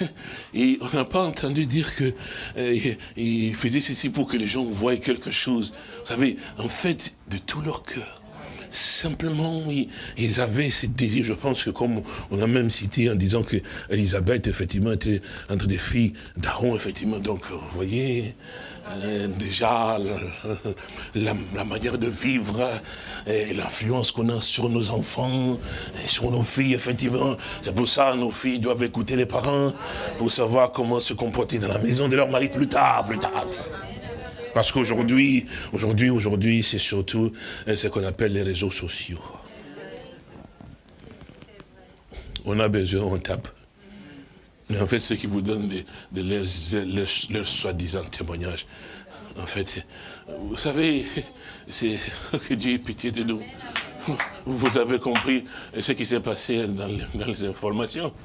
on n'a pas entendu dire que euh, il faisait ceci pour que les gens voient quelque chose. Vous savez, en fait, de tout leur cœur. Simplement, ils avaient ce désir. Je pense que comme on a même cité en disant que Elisabeth, effectivement, était entre des filles d'Aaron, effectivement. Donc, vous voyez, euh, déjà la, manière de vivre et l'influence qu'on a sur nos enfants et sur nos filles, effectivement. C'est pour ça que nos filles doivent écouter les parents pour savoir comment se comporter dans la maison de leur mari plus tard, plus tard. Parce qu'aujourd'hui, aujourd'hui, aujourd'hui, c'est surtout euh, ce qu'on appelle les réseaux sociaux. On a besoin, on tape. Mais en fait, ce qui vous donne de, leurs, soi-disant témoignages, en fait, vous savez, c'est que Dieu ait pitié de nous. Vous avez compris ce qui s'est passé dans les, informations.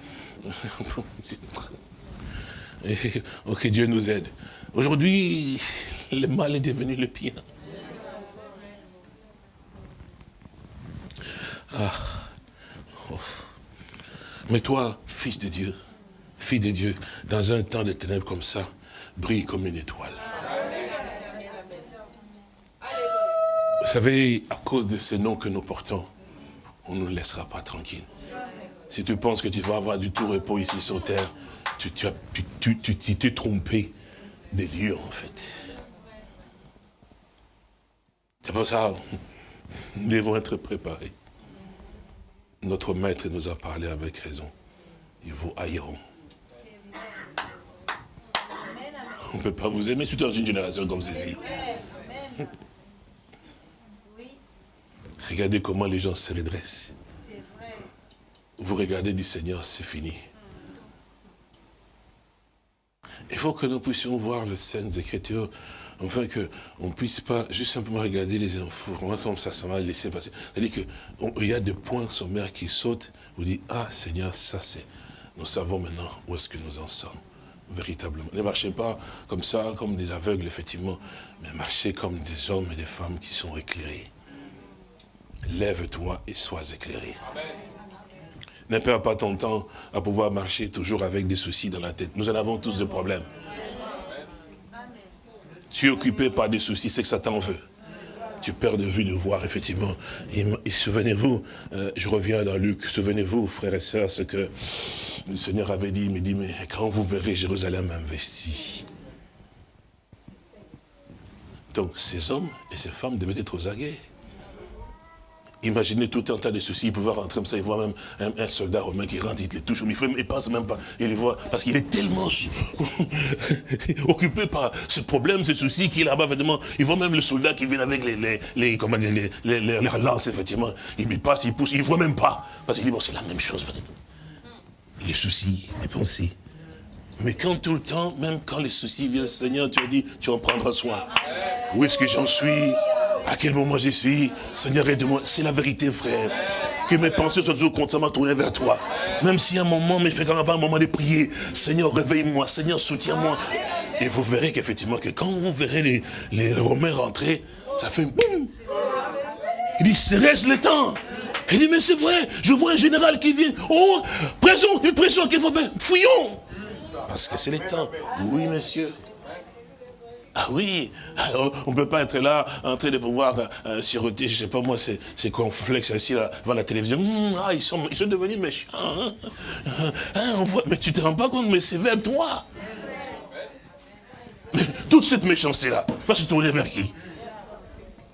Que Dieu nous aide. Aujourd'hui, le mal est devenu le pire. Ah. Oh. Mais toi, fils de Dieu, fille de Dieu, dans un temps de ténèbres comme ça, brille comme une étoile. Vous savez, à cause de ces noms que nous portons, on ne nous laissera pas tranquille. Si tu penses que tu vas avoir du tout repos ici sur terre, tu t'es trompé des lieux en fait. C'est pour ça, nous devons être préparés. Notre maître nous a parlé avec raison. Ils vous haïront. On ne peut pas vous aimer, surtout dans une génération comme celle-ci. Regardez comment les gens se redressent. Vous regardez du Seigneur, c'est fini. Il faut que nous puissions voir les scènes Écritures, enfin qu'on ne puisse pas juste simplement regarder les infos, comme ça, ça va laisser passer. C'est-à-dire qu'il y a des points sommaires qui sautent, vous dites, ah Seigneur, ça c'est, nous savons maintenant où est-ce que nous en sommes véritablement. Ne marchez pas comme ça, comme des aveugles, effectivement, mais marchez comme des hommes et des femmes qui sont éclairés. Lève-toi et sois éclairé. Ne perds pas ton temps à pouvoir marcher toujours avec des soucis dans la tête. Nous en avons tous des problèmes. Tu es occupé par des soucis, c'est que ça t'en veut. Tu perds de vue de voir, effectivement. Et, souvenez-vous, euh, je reviens dans Luc, souvenez-vous, frères et sœurs, ce que le Seigneur avait dit, il me dit, mais quand vous verrez Jérusalem investie, donc ces hommes et ces femmes devaient être aux aguets. Imaginez tout un tas de soucis, il pouvait rentrer comme ça, il voit même un, soldat romain qui rentre, il les touche, il ne pense même pas, il les voit, parce qu'il est tellement occupé par ce problème, ce souci, qu'il est là-bas, effectivement, il voit même le soldat qui vient avec les, les, les, lances, effectivement, il passe, il pousse, il ne voit même pas, parce qu'il dit, bon, c'est la même chose, les soucis, les pensées. Mais quand tout le temps, même quand les soucis viennent, Seigneur, tu as dit, tu en prendras soin. Où est-ce que j'en suis? À quel moment je suis Seigneur, aide-moi. C'est la vérité, frère. Que mes pensées soient toujours constamment tournées vers toi. Même si un moment, mais je fais quand même un moment de prier. Seigneur, réveille-moi. Seigneur, soutiens-moi. Et vous verrez qu'effectivement, que quand vous verrez les, les Romains rentrer, ça fait boum. Il dit, reste le temps? Il dit, mais c'est vrai, je vois un général qui vient. Oh, présent, une pression qu'il faut bien. Fouillons. Parce que c'est le temps. Oui, monsieur. Ah oui, on ne peut pas être là en train de pouvoir euh, siroter, je ne sais pas moi, c'est c'est flex ici là, devant la télévision. Hum, ah, ils sont, ils sont devenus méchants. Hein. Hein, voit, mais tu te rends pas compte, mais c'est vers toi. toute cette méchanceté-là va se tourner vers qui?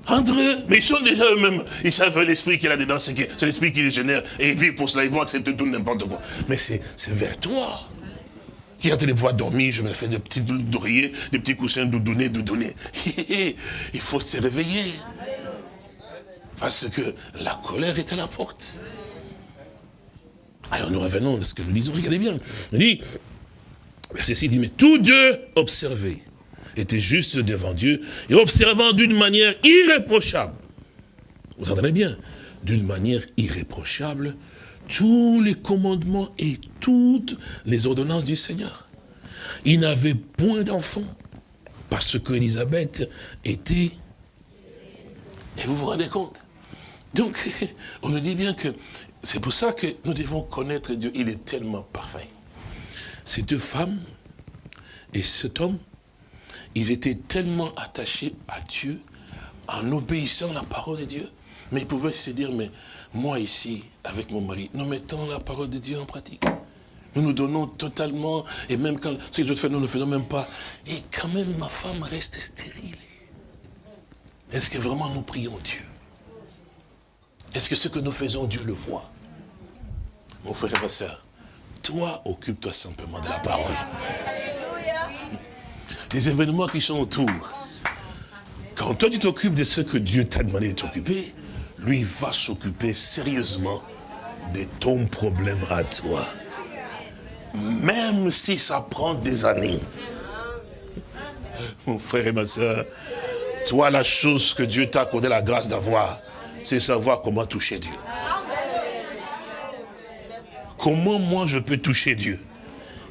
Entre eux, mais ils sont déjà eux-mêmes, ils savent l'esprit qu'il a dedans, c'est l'esprit qui les génère, et ils vivent pour cela, ils vont accepter tout n'importe quoi. Mais c'est vers toi qui a de pouvoir dormir, je me fais des petits oreillers, des petits coussins doudouner, doudouner. Il faut se réveiller. Parce que la colère est à la porte. Alors nous revenons à ce que nous disons, regardez bien. Il dit, verset 6 dit, mais tous deux observaient, étaient justes devant Dieu, et observant d'une manière irréprochable. Vous entendez bien? D'une manière irréprochable, tous les commandements et toutes les ordonnances du Seigneur. Il n'avait point d'enfant, parce qu'Élisabeth était... Et vous vous rendez compte? Donc, on nous dit bien que C'est pour ça que nous devons connaître Dieu. Il est tellement parfait. Ces deux femmes et cet homme, ils étaient tellement attachés à Dieu en obéissant à la parole de Dieu. Mais ils pouvaient se dire, mais moi ici, avec mon mari, nous mettons la parole de Dieu en pratique. Nous nous donnons totalement, et même quand ce que les autres font, nous ne le faisons même pas. Et quand même, ma femme reste stérile. Est-ce que vraiment nous prions Dieu? Est-ce que ce que nous faisons, Dieu le voit? Mon frère et ma soeur, toi, occupe-toi simplement de la parole. Les événements qui sont autour. Quand toi, tu t'occupes de ce que Dieu t'a demandé de t'occuper, lui va s'occuper sérieusement de ton problème à toi. Même si ça prend des années. Mon frère et ma soeur, toi, la chose que Dieu t'a accordé la grâce d'avoir, c'est savoir comment toucher Dieu. Comment moi je peux toucher Dieu?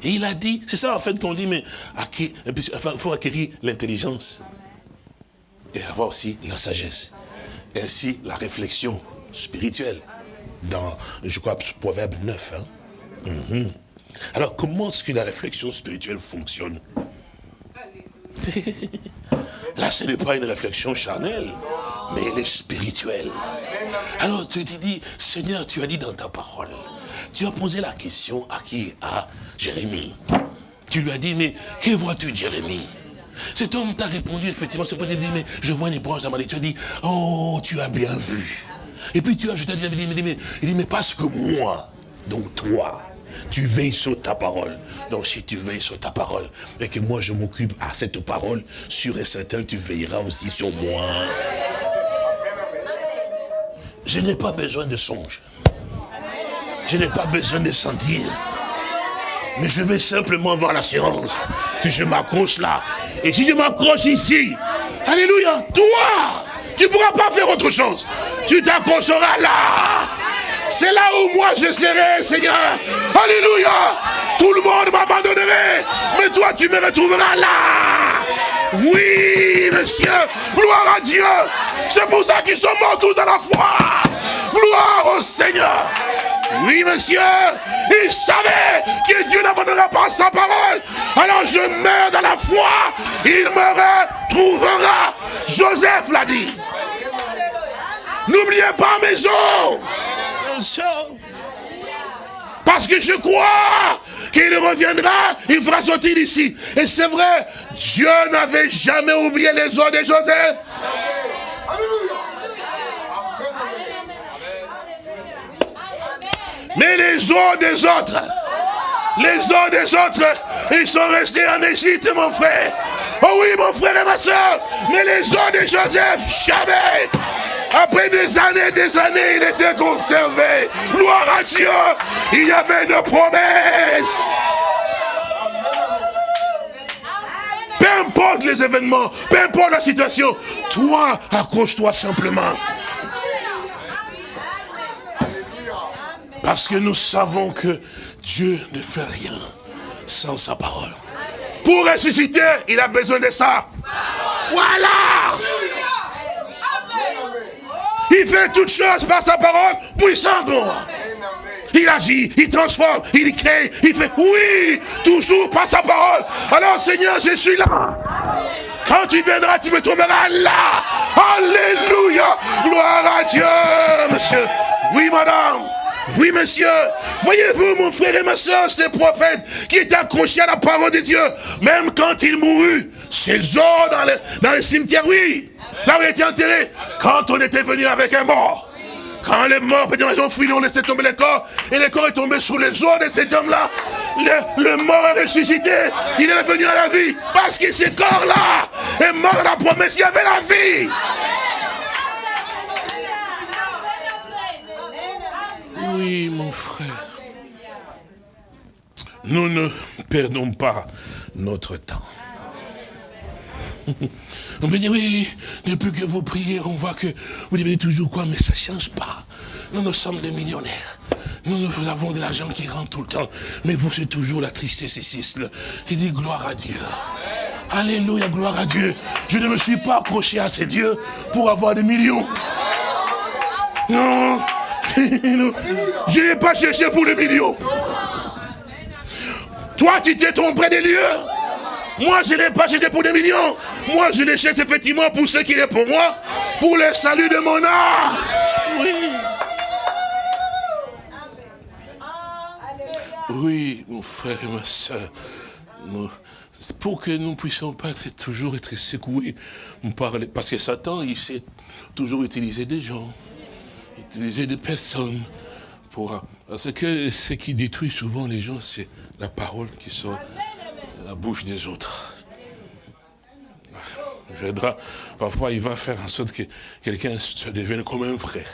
Et il a dit, c'est ça en fait qu'on dit, mais il faut acquérir l'intelligence et avoir aussi la sagesse. Ainsi la réflexion spirituelle. Dans, je crois, Proverbe 9. Hein. Mhm. Alors, comment est-ce que la réflexion spirituelle fonctionne? Là, ce n'est pas une réflexion charnelle, mais elle est spirituelle. Alors, tu te dis, Seigneur, tu as dit dans ta parole, tu as posé la question à qui? À Jérémie. Tu lui as dit, mais que vois-tu, Jérémie? Cet homme t'a répondu, effectivement, c'est pour dire, mais je vois une branche dans ma Tu as dit, oh, tu as bien vu. Et puis tu as ajouté, il dit, mais, il dit, mais parce que moi, donc toi, tu veilles sur ta parole. Donc si tu veilles sur ta parole, et que moi je m'occupe à cette parole, sûr et certain, tu veilleras aussi sur moi. Je n'ai pas besoin de songe. Je n'ai pas besoin de sentir. Mais je vais simplement avoir l'assurance que je m'accroche là. Et si je m'accroche ici, Alléluia, toi, tu ne pourras pas faire autre chose. Tu t'accrocheras là. C'est là où moi je serai, Seigneur. Alléluia. Tout le monde m'abandonnerait. Mais toi, tu me retrouveras là. Oui, monsieur. Gloire à Dieu. C'est pour ça qu'ils sont morts tous dans la foi. Gloire au Seigneur. Oui, monsieur. Il savait que Dieu n'abandonnera pas sa parole. Alors je meurs dans la foi. Il me retrouvera. Joseph l'a dit. N'oubliez pas mes os. Parce que je crois qu'il reviendra, il fera sortir ici. Et c'est vrai, Dieu n'avait jamais oublié les os de Joseph. Mais les os des autres, les os des autres, ils sont restés en Égypte, mon frère. Oh oui, mon frère et ma soeur. Mais les os de Joseph, jamais. Après des années, des années, il était conservé. Gloire à Dieu. Il y avait une promesse. Peu importe les événements, peu importe la situation, toi, accroche-toi simplement. Parce que nous savons que Dieu ne fait rien sans sa parole. Pour ressusciter, il a besoin de ça. Voilà. Il fait toutes choses par sa parole puissante. Il agit, il transforme, il crée, il fait oui, toujours par sa parole. Alors Seigneur, je suis là. Quand tu viendras, tu me trouveras là. Alléluia. Gloire à Dieu, monsieur. Oui, madame. Oui, monsieur. Voyez-vous, mon frère et ma soeur, ce prophète qui était accroché à la parole de Dieu, même quand il mourut, ses os dans le, dans le cimetière, oui. Là où il était enterré, quand on était venu avec un mort. Quand les morts, ils ont fui, on laissait tomber les corps, et le corps est tombé sous les os de cet homme-là. Le, mort est ressuscité, il est revenu à la vie, parce que ce corps-là est mort à la promesse, il y avait la vie. Oui, mon frère. Nous ne perdons pas notre temps. On me dit, oui, depuis que vous priez, on voit que vous devez toujours quoi, mais ça ne change pas. Nous, nous sommes des millionnaires. Nous, nous avons de l'argent qui rentre tout le temps. Mais vous, c'est toujours la tristesse ici. Il dit, gloire à Dieu. Alléluia, gloire à Dieu. Je ne me suis pas accroché à ces dieux pour avoir des millions. Non, je n'ai pas cherché pour le million. Toi, tu t'es trompé des lieux. Moi, je n'ai pas cherché pour des millions. Moi, je les cherche effectivement pour ce qu'il est pour moi, pour le salut de mon âme. Oui. Oui, mon frère et ma soeur. Pour que nous ne puissions pas être, toujours être secoués. Parce que Satan, il sait toujours utiliser des gens, utiliser des personnes. Pour, parce que ce qui détruit souvent les gens, c'est la parole qui sort de la bouche des autres. Parfois, il va faire en sorte que quelqu'un se devienne comme un frère.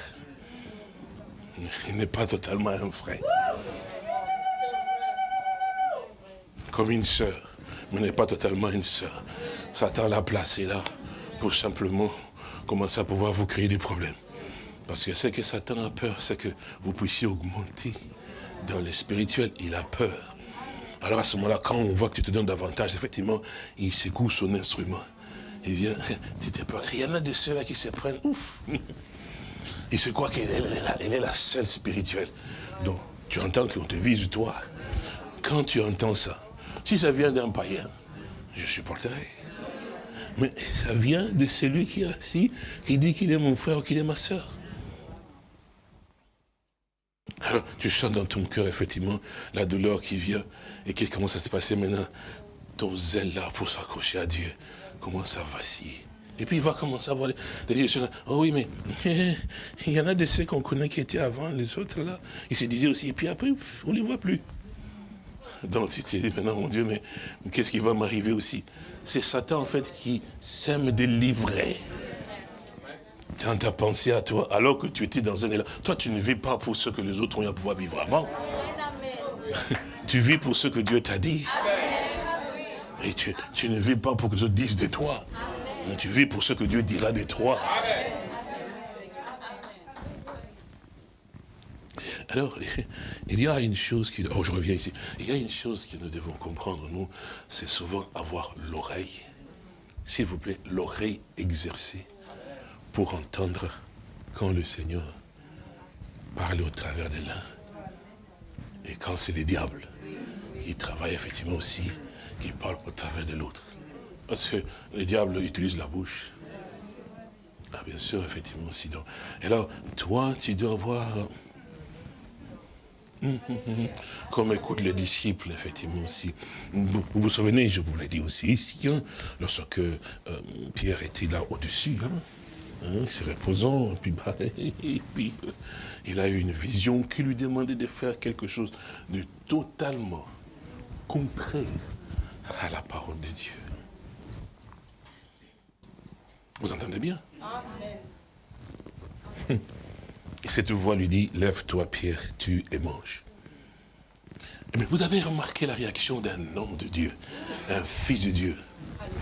Il n'est pas totalement un frère. Comme une sœur, mais n'est pas totalement une sœur. Satan l'a placé là pour simplement commencer à pouvoir vous créer des problèmes. Parce que ce que Satan a peur, c'est que vous puissiez augmenter dans le spirituel. Il a peur. Alors à ce moment-là, quand on voit que tu te donnes davantage, effectivement, il secoue son instrument. Il vient, tu te peur. Il y en a de ceux-là qui se prennent, ouf. Il se croit qu'elle est, est la seule spirituelle. Donc, tu entends qu'on te vise toi. Quand tu entends ça, si ça vient d'un païen, je supporterai. Mais ça vient de celui qui est assis, qui dit qu'il est mon frère ou qu'il est ma soeur. Alors, tu sens dans ton cœur, effectivement, la douleur qui vient et qui commence à se passer maintenant. Ton zèle là pour s'accrocher à Dieu commence à vaciller. Et puis il va commencer à voir des gens. Oh oui, mais il y en a de ceux qu'on connaît qui étaient avant, les autres là. Ils se disaient aussi, et puis après, on ne les voit plus. Donc tu te dis maintenant, mon Dieu, mais qu'est-ce qui va m'arriver aussi? C'est Satan en fait qui sème des livrets dans ta pensée à toi, alors que tu étais dans un élan. Toi, tu ne vis pas pour ce que les autres ont eu à pouvoir vivre avant. tu vis pour ce que Dieu t'a dit. Et tu, tu, ne vis pas pour que les autres disent de toi. Tu vis pour ce que Dieu dira de toi. Alors, il y a une chose qui... Oh, je reviens ici. Il y a une chose que nous devons comprendre, nous, c'est souvent avoir l'oreille. S'il vous plaît, l'oreille exercée pour entendre quand le Seigneur parle au travers de l'un et quand c'est le diable qui travaille effectivement aussi, qui parle au travers de l'autre. Parce que le diable utilise la bouche. Ah, bien sûr, effectivement, sinon. Et alors, toi, tu dois avoir comme écoutent les disciples, effectivement, aussi. Vous vous, souvenez, je vous l'ai dit aussi ici, lorsque euh, Pierre était là au-dessus, hein, hein, reposant, et puis, bah, et puis euh, il a eu une vision qui lui demandait de faire quelque chose de totalement contraire à la parole de Dieu. Vous entendez bien? Amen. Et cette voix lui dit, lève-toi Pierre, tue et mange. Mais vous avez remarqué la réaction d'un homme de Dieu, un fils de Dieu,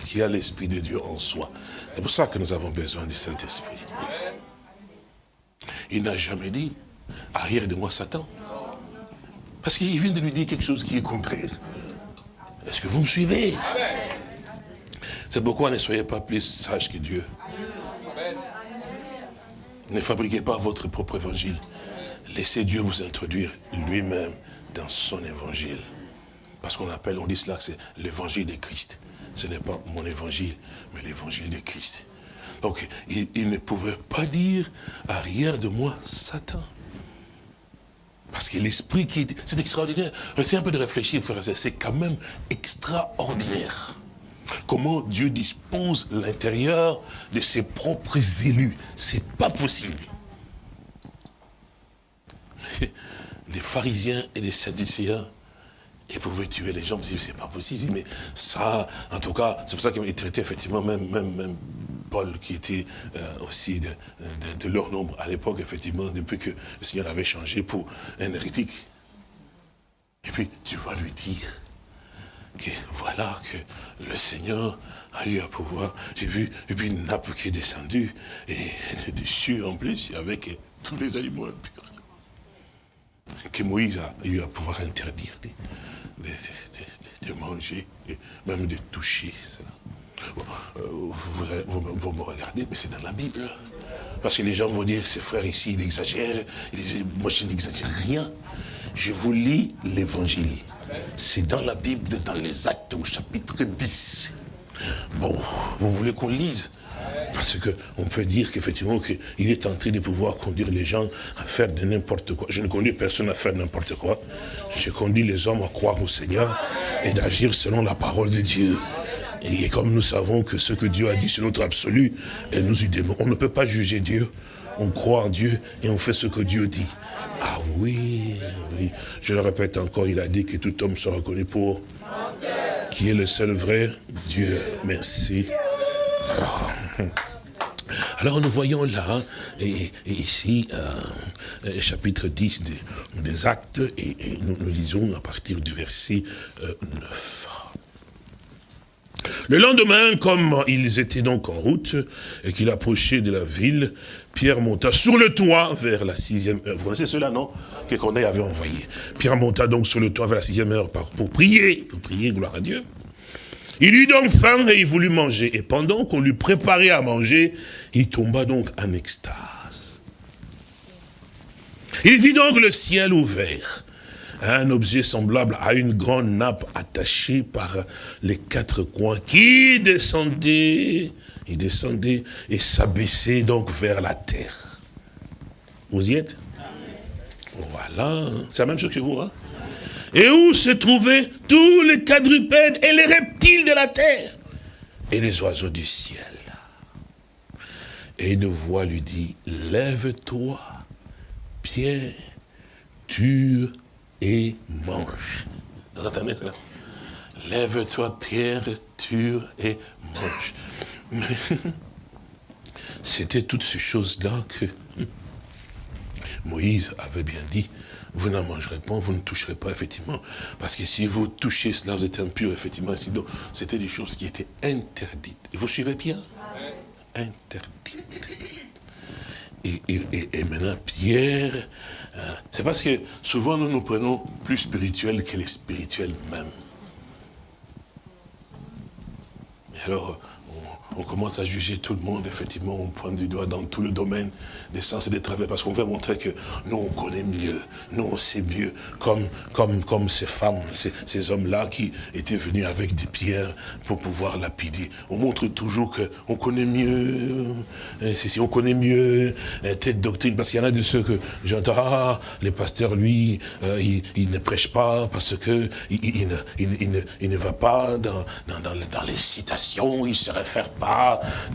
qui a l'Esprit de Dieu en soi. C'est pour ça que nous avons besoin du Saint-Esprit. Il n'a jamais dit, arrière de moi Satan. Parce qu'il vient de lui dire quelque chose qui est contraire. Est-ce que vous me suivez? C'est pourquoi ne soyez pas plus sages que Dieu. Ne fabriquez pas votre propre évangile. Laissez Dieu vous introduire lui-même dans son évangile. Parce qu'on appelle, on dit cela, c'est l'évangile de Christ. Ce n'est pas mon évangile, mais l'évangile de Christ. Donc, il, ne pouvait pas dire, arrière de moi, Satan. Parce que l'esprit qui est... C'est extraordinaire. C'est un peu de réfléchir, frère, c'est quand même extraordinaire. Comment Dieu dispose l'intérieur de ses propres élus. C'est pas possible. Les pharisiens et les sadducéens, ils pouvaient tuer les gens, c'est pas possible. Mais ça, en tout cas, c'est pour ça qu'ils traitaient effectivement même, même, même Paul, qui était euh, aussi de, leur nombre à l'époque, effectivement, depuis que le Seigneur avait changé pour un hérétique. Et puis, tu vas lui dire, que voilà que le Seigneur a eu à pouvoir. J'ai vu, une nappe qui est descendue, et dessus en plus, avec tous les aliments impurs. Que Moïse a eu à pouvoir interdire de, manger, et même de toucher. Euh, vous, vous, me regardez, mais c'est dans la Bible. Parce que les gens vont dire, ce frère ici, il exagère. moi, je n'exagère rien. Je vous lis l'évangile. C'est dans la Bible, dans les actes au chapitre 10. Bon, vous voulez qu'on lise? Parce qu'on peut dire qu'effectivement, qu'il est en train de pouvoir conduire les gens à faire de n'importe quoi. Je ne conduis personne à faire n'importe quoi. Je conduis les hommes à croire au Seigneur et d'agir selon la parole de Dieu. Et comme nous savons que ce que Dieu a dit, c'est notre absolu, et nous y On ne peut pas juger Dieu. On croit en Dieu et on fait ce que Dieu dit. Ah oui, oui. Je le répète encore, il a dit que tout homme sera reconnu pour qui est le seul vrai Dieu. Merci. Alors nous voyons là, et, ici, euh, chapitre 10 des, actes, et, nous, lisons à partir du verset 9. Euh, Le lendemain, comme ils étaient donc en route, et qu'il approchait de la ville, Pierre monta sur le toit vers la sixième heure. Vous connaissez cela, non? Que Corneille avait envoyé. Pierre monta donc sur le toit vers la sixième heure pour prier, pour prier, gloire à Dieu. Il eut donc faim et il voulut manger. Et pendant qu'on lui préparait à manger, il tomba donc en extase. Il vit donc le ciel ouvert, un objet semblable à une grande nappe attachée par les quatre coins, qui descendait, il descendait et s'abaissait donc vers la terre. Vous y êtes? Voilà, c'est la même chose que vous, hein? Et où se trouvaient tous les quadrupèdes et les reptiles de la terre et les oiseaux du ciel. Et une voix lui dit, lève-toi, Pierre, tue et mange. Lève-toi, Pierre, tue et mange. C'était toutes ces choses-là que Moïse avait bien dit, vous n'en mangerez pas, vous ne toucherez pas, effectivement. Parce que si vous touchez cela, vous êtes impur, effectivement. Sinon, c'était des choses qui étaient interdites. Et vous suivez bien? Interdites. Et, maintenant, Pierre, euh, c'est parce que souvent nous nous prenons plus spirituels que les spirituels même. Et alors, on commence à juger tout le monde, effectivement, on pointe du doigt dans tout le domaine des sens et des travaux, parce qu'on veut montrer que nous, on connaît mieux, nous, on sait mieux, comme, comme, comme ces femmes, ces, hommes-là qui étaient venus avec des pierres pour pouvoir lapider. On montre toujours qu'on connaît mieux, si on connaît mieux hein, telle doctrine, parce qu'il y en a de ceux que j'entends, ah, les pasteurs, lui, euh, il, ne prêche pas parce que il, ne, ne, va pas dans, dans, dans les citations, il se réfère pas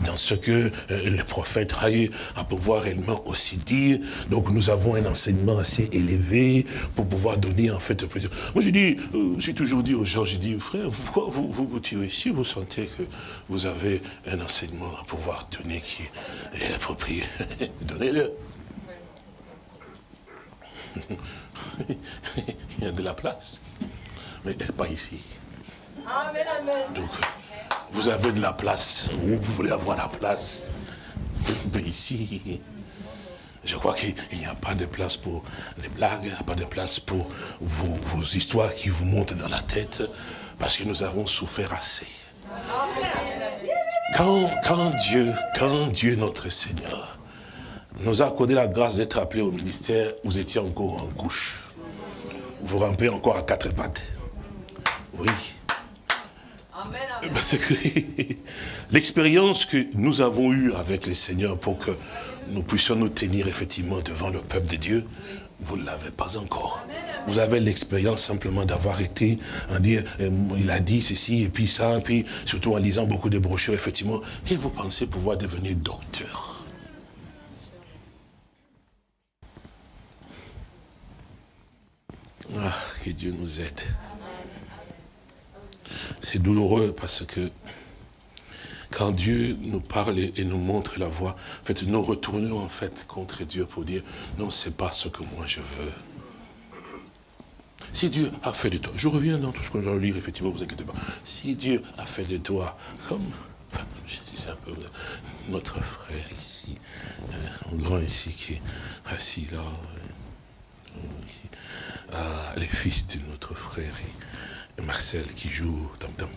dans ce que euh, le prophète a eu à pouvoir réellement aussi dire. Donc nous avons un enseignement assez élevé pour pouvoir donner en fait plaisir. Moi je dis, euh, j'ai toujours dit aux gens, j'ai dit, frère, pourquoi vous, vous tirez Si vous sentez que vous avez un enseignement à pouvoir donner qui est approprié, donnez-le. Il y a de la place, mais pas ici. Amen, amen. Donc, vous avez de la place, vous voulez avoir la place. Mais ici, je crois qu'il n'y a pas de place pour les blagues, il n'y a pas de place pour vos, histoires qui vous montent dans la tête, parce que nous avons souffert assez. Quand, quand Dieu, quand Dieu notre Seigneur, nous a accordé la grâce d'être appelés au ministère, vous étiez encore en couche. Vous rampez encore à quatre pattes. Oui. Parce que l'expérience que nous avons eue avec les seigneurs pour que nous puissions nous tenir effectivement devant le peuple de Dieu, vous ne l'avez pas encore. Vous avez l'expérience simplement d'avoir été, en dire, euh, il a dit ceci et puis ça, et puis surtout en lisant beaucoup de brochures, effectivement, et vous pensez pouvoir devenir docteur. Ah, que Dieu nous aide. C'est douloureux parce que quand Dieu nous parle et nous montre la voie, en fait, nous retournons en fait contre Dieu pour dire, non, c'est pas ce que moi je veux. Si Dieu a fait de toi, je reviens dans tout ce que je vais lire, effectivement, vous inquiétez pas. Si Dieu a fait de toi, comme, notre frère ici, un grand ici qui est assis là, ah, les fils de notre frère, Marcel qui joue tam tam.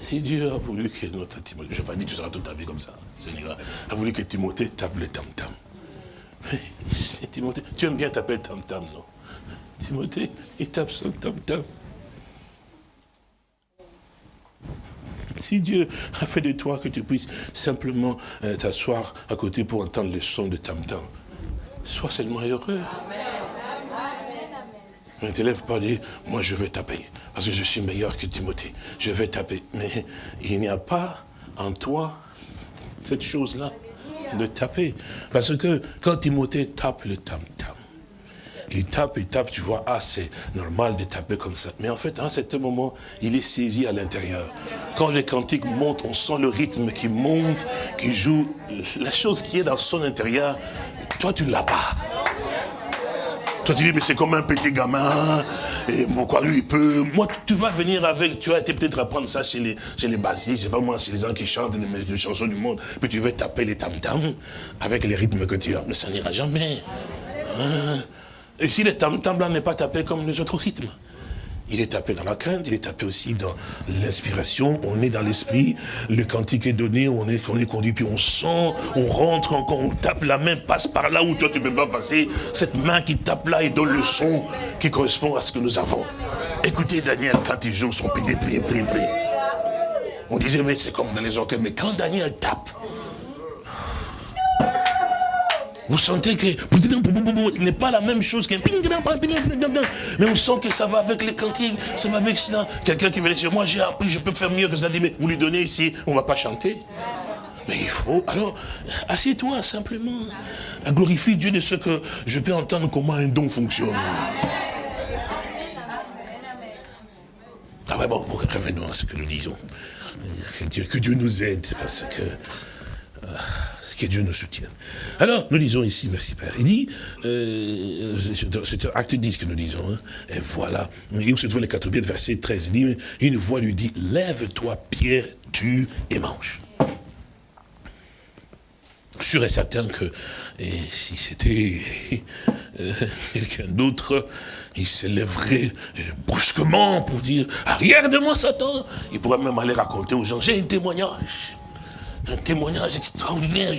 Si Dieu a voulu que notre Timothée, je n'ai pas dit que tu seras toute ta vie comme ça, a voulu que Timothée tape le tam-tam. Timothée, tu aimes bien taper le tam-tam, non? Timothée, il tape son tam-tam. Si Dieu a fait de toi que tu puisses simplement euh, t'asseoir à côté pour entendre le son de tam-tam, sois seulement heureux. Ne t'élève pas dire, moi je vais taper, parce que je suis meilleur que Timothée. Je vais taper. Mais il n'y a pas en toi cette chose-là de taper. Parce que quand Timothée tape le tam-tam, il tape, il tape, tu vois, ah, c'est normal de taper comme ça. Mais en fait, à un certain moment, il est saisi à l'intérieur. Quand les cantiques montent, on sent le rythme qui monte, qui joue. La chose qui est dans son intérieur, toi, tu ne l'as pas. Toi, tu dis, mais c'est comme un petit gamin. Et quoi, lui, il peut. Moi, tu vas venir avec. Tu vas peut-être apprendre ça chez les, chez les bassistes, c'est pas moi, chez les gens qui chantent les, chansons du monde. Puis tu veux taper les tam-tams avec les rythmes que tu as. Mais ça n'ira jamais. Hein? Et si le tam-tam là n'est pas tapé comme les autres rythmes, il est tapé dans la crainte, il est tapé aussi dans l'inspiration, on est dans l'esprit, le cantique est donné, on est, on est conduit, puis on sent, on rentre encore, on tape, la main passe par là où toi tu ne peux pas passer, cette main qui tape là et donne le son qui correspond à ce que nous avons. Écoutez Daniel quand il joue son prier, prier, prier. On disait, mais c'est comme dans les orchestres, mais quand Daniel tape, vous sentez que n'est pas la même chose qu'un mais on sent que ça va avec les cantiques, ça va avec cela. Quelqu'un qui veut dire, moi j'ai appris, je peux faire mieux que ça. Mais vous lui donnez ici, on ne va pas chanter. Mais il faut, alors, assieds-toi simplement. Glorifie Dieu de ce que je peux entendre comment un don fonctionne. Ah ouais, bon, revenons à ce que nous disons. Que Dieu, que Dieu nous aide, parce que... Euh, que Dieu nous soutienne. Alors, nous lisons ici, merci Père, il dit, euh, c'est acte 10 que nous disons, hein, et voilà, il se trouve les quatre pieds, verset 13, il dit, une voix lui dit, lève-toi Pierre, tue et mange. Sûr et certain que et si c'était euh, quelqu'un d'autre, il se lèverait euh, brusquement pour dire, arrière de moi Satan. Il pourrait même aller raconter aux gens, j'ai un témoignage un témoignage extraordinaire.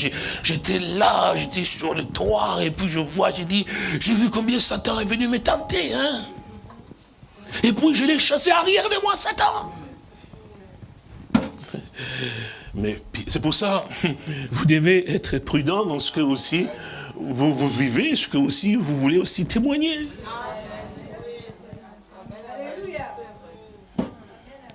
J'étais là, j'étais sur le toit, et puis je vois, j'ai dit, j'ai vu combien Satan est venu me tenter, hein. Et puis je l'ai chassé arrière de moi, Satan. Mais c'est pour ça, vous devez être prudent dans ce que aussi vous, vous vivez, ce que aussi vous voulez aussi témoigner.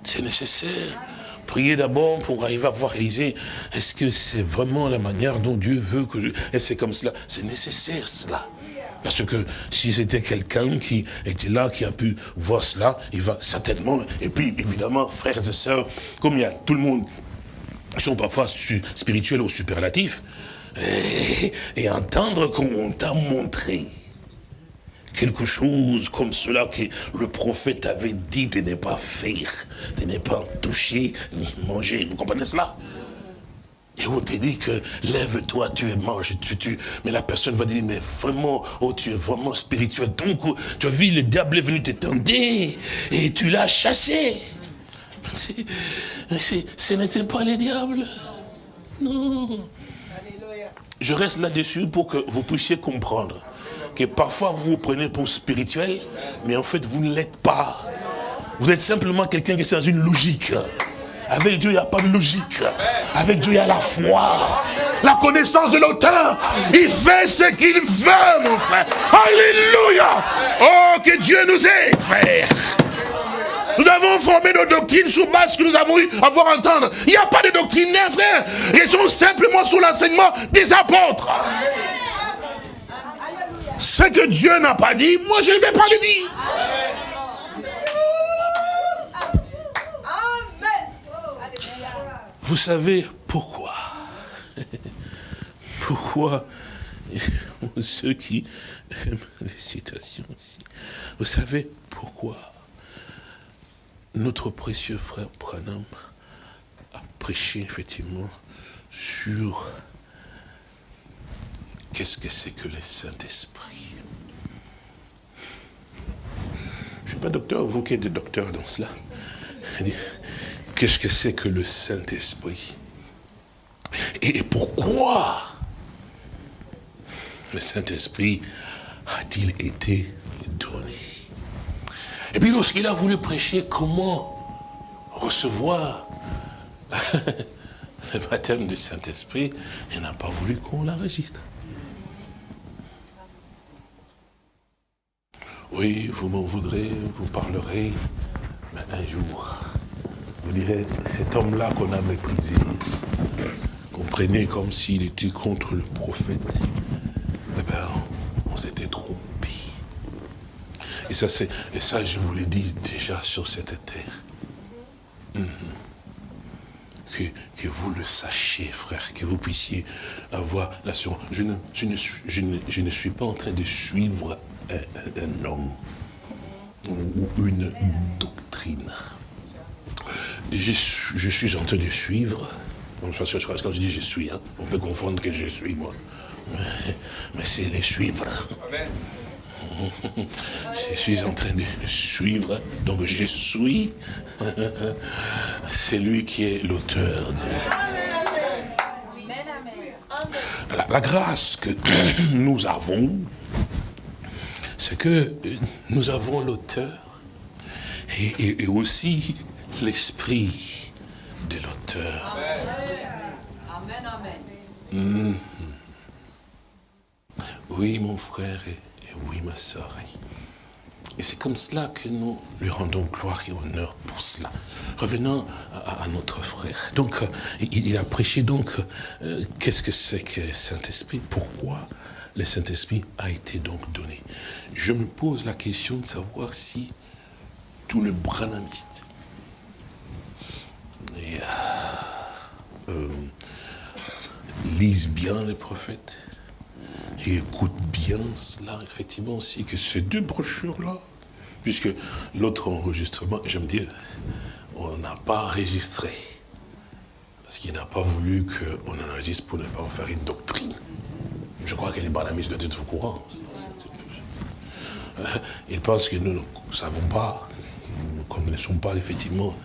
C'est nécessaire. Priez d'abord pour arriver à voir réaliser, est-ce que c'est vraiment la manière dont Dieu veut que je... Et c'est comme cela, c'est nécessaire cela. Parce que si c'était quelqu'un qui était là, qui a pu voir cela, il va certainement, et puis évidemment, frères et sœurs, comme il y a tout le monde, sont parfois spirituels ou superlatifs, et, et entendre qu'on t'a montré quelque chose comme cela que le prophète avait dit de ne pas faire, de ne pas toucher ni manger. Vous comprenez cela? Et on te dit que lève-toi, tu es mange, tu, tu. Mais la personne va dire, mais vraiment, oh, tu es vraiment spirituel. Donc, tu as vu, le diable est venu t'étendre et tu l'as chassé. ce n'était pas le diable. Non. Je reste là-dessus pour que vous puissiez comprendre que parfois vous vous prenez pour spirituel, mais en fait vous ne l'êtes pas. Vous êtes simplement quelqu'un qui est dans une logique. Avec Dieu, il n'y a pas de logique. Avec Dieu, il y a la foi. La connaissance de l'auteur. Il fait ce qu'il veut, mon frère. Alléluia. Oh, que Dieu nous aide, frère. Nous avons formé nos doctrines sous base que nous avons eu à voir entendre. Il n'y a pas de doctrine, frère. Ils sont simplement sous l'enseignement des apôtres. Ce que Dieu n'a pas dit, moi je ne vais pas le dire. Vous savez pourquoi? Pourquoi ceux qui aiment les citations ici, vous savez pourquoi notre précieux frère Pranam a prêché effectivement sur Qu'est-ce que c'est que le Saint-Esprit? Je ne suis pas docteur, vous qui êtes docteur dans cela. qu'est-ce que c'est que le Saint-Esprit? Et pourquoi le Saint-Esprit a-t-il été donné? Et puis lorsqu'il a voulu prêcher comment recevoir le baptême du Saint-Esprit, il n'a pas voulu qu'on l'enregistre. Oui, vous m'en voudrez, vous parlerez, mais un jour, vous direz, cet homme-là qu'on a méprisé, comprenez comme s'il était contre le prophète, eh bien, on s'était trompé. Et ça, et ça, je vous l'ai dit déjà sur cette terre. Mhm. Que, que, vous le sachiez, frère, que vous puissiez avoir l'assurance. Je ne, je, ne, je, ne, je ne suis pas en train de suivre un, homme ou une doctrine. Je, je, suis en train de suivre, quand je dis je suis, hein, on peut confondre que je suis moi, mais, c'est les suivre. Je suis en train de suivre, donc je suis, c'est lui qui est l'auteur de... La, la grâce que nous avons, c'est que nous avons l'auteur et, aussi l'esprit de l'auteur. Amen, amen. Mm-hmm. Oui, mon frère, et, oui, ma soeur. Et c'est comme cela que nous lui rendons gloire et honneur pour cela. Revenons à, notre frère. Donc, euh, il, a prêché donc, euh, qu'est-ce que c'est que Saint-Esprit? Pourquoi le Saint-Esprit a été donc donné. Je me pose la question de savoir si tout le branamiste euh, euh, lisent bien les prophètes et écoutent bien cela, effectivement aussi, que ces deux brochures-là, puisque l'autre enregistrement, j'aime dire, on n'a pas enregistré, parce qu'il n'a pas voulu qu'on en enregistre pour ne pas en faire une doctrine. Je crois que les barnamistes doivent être au courant. Ils pensent que nous ne savons pas, nous ne connaissons pas effectivement.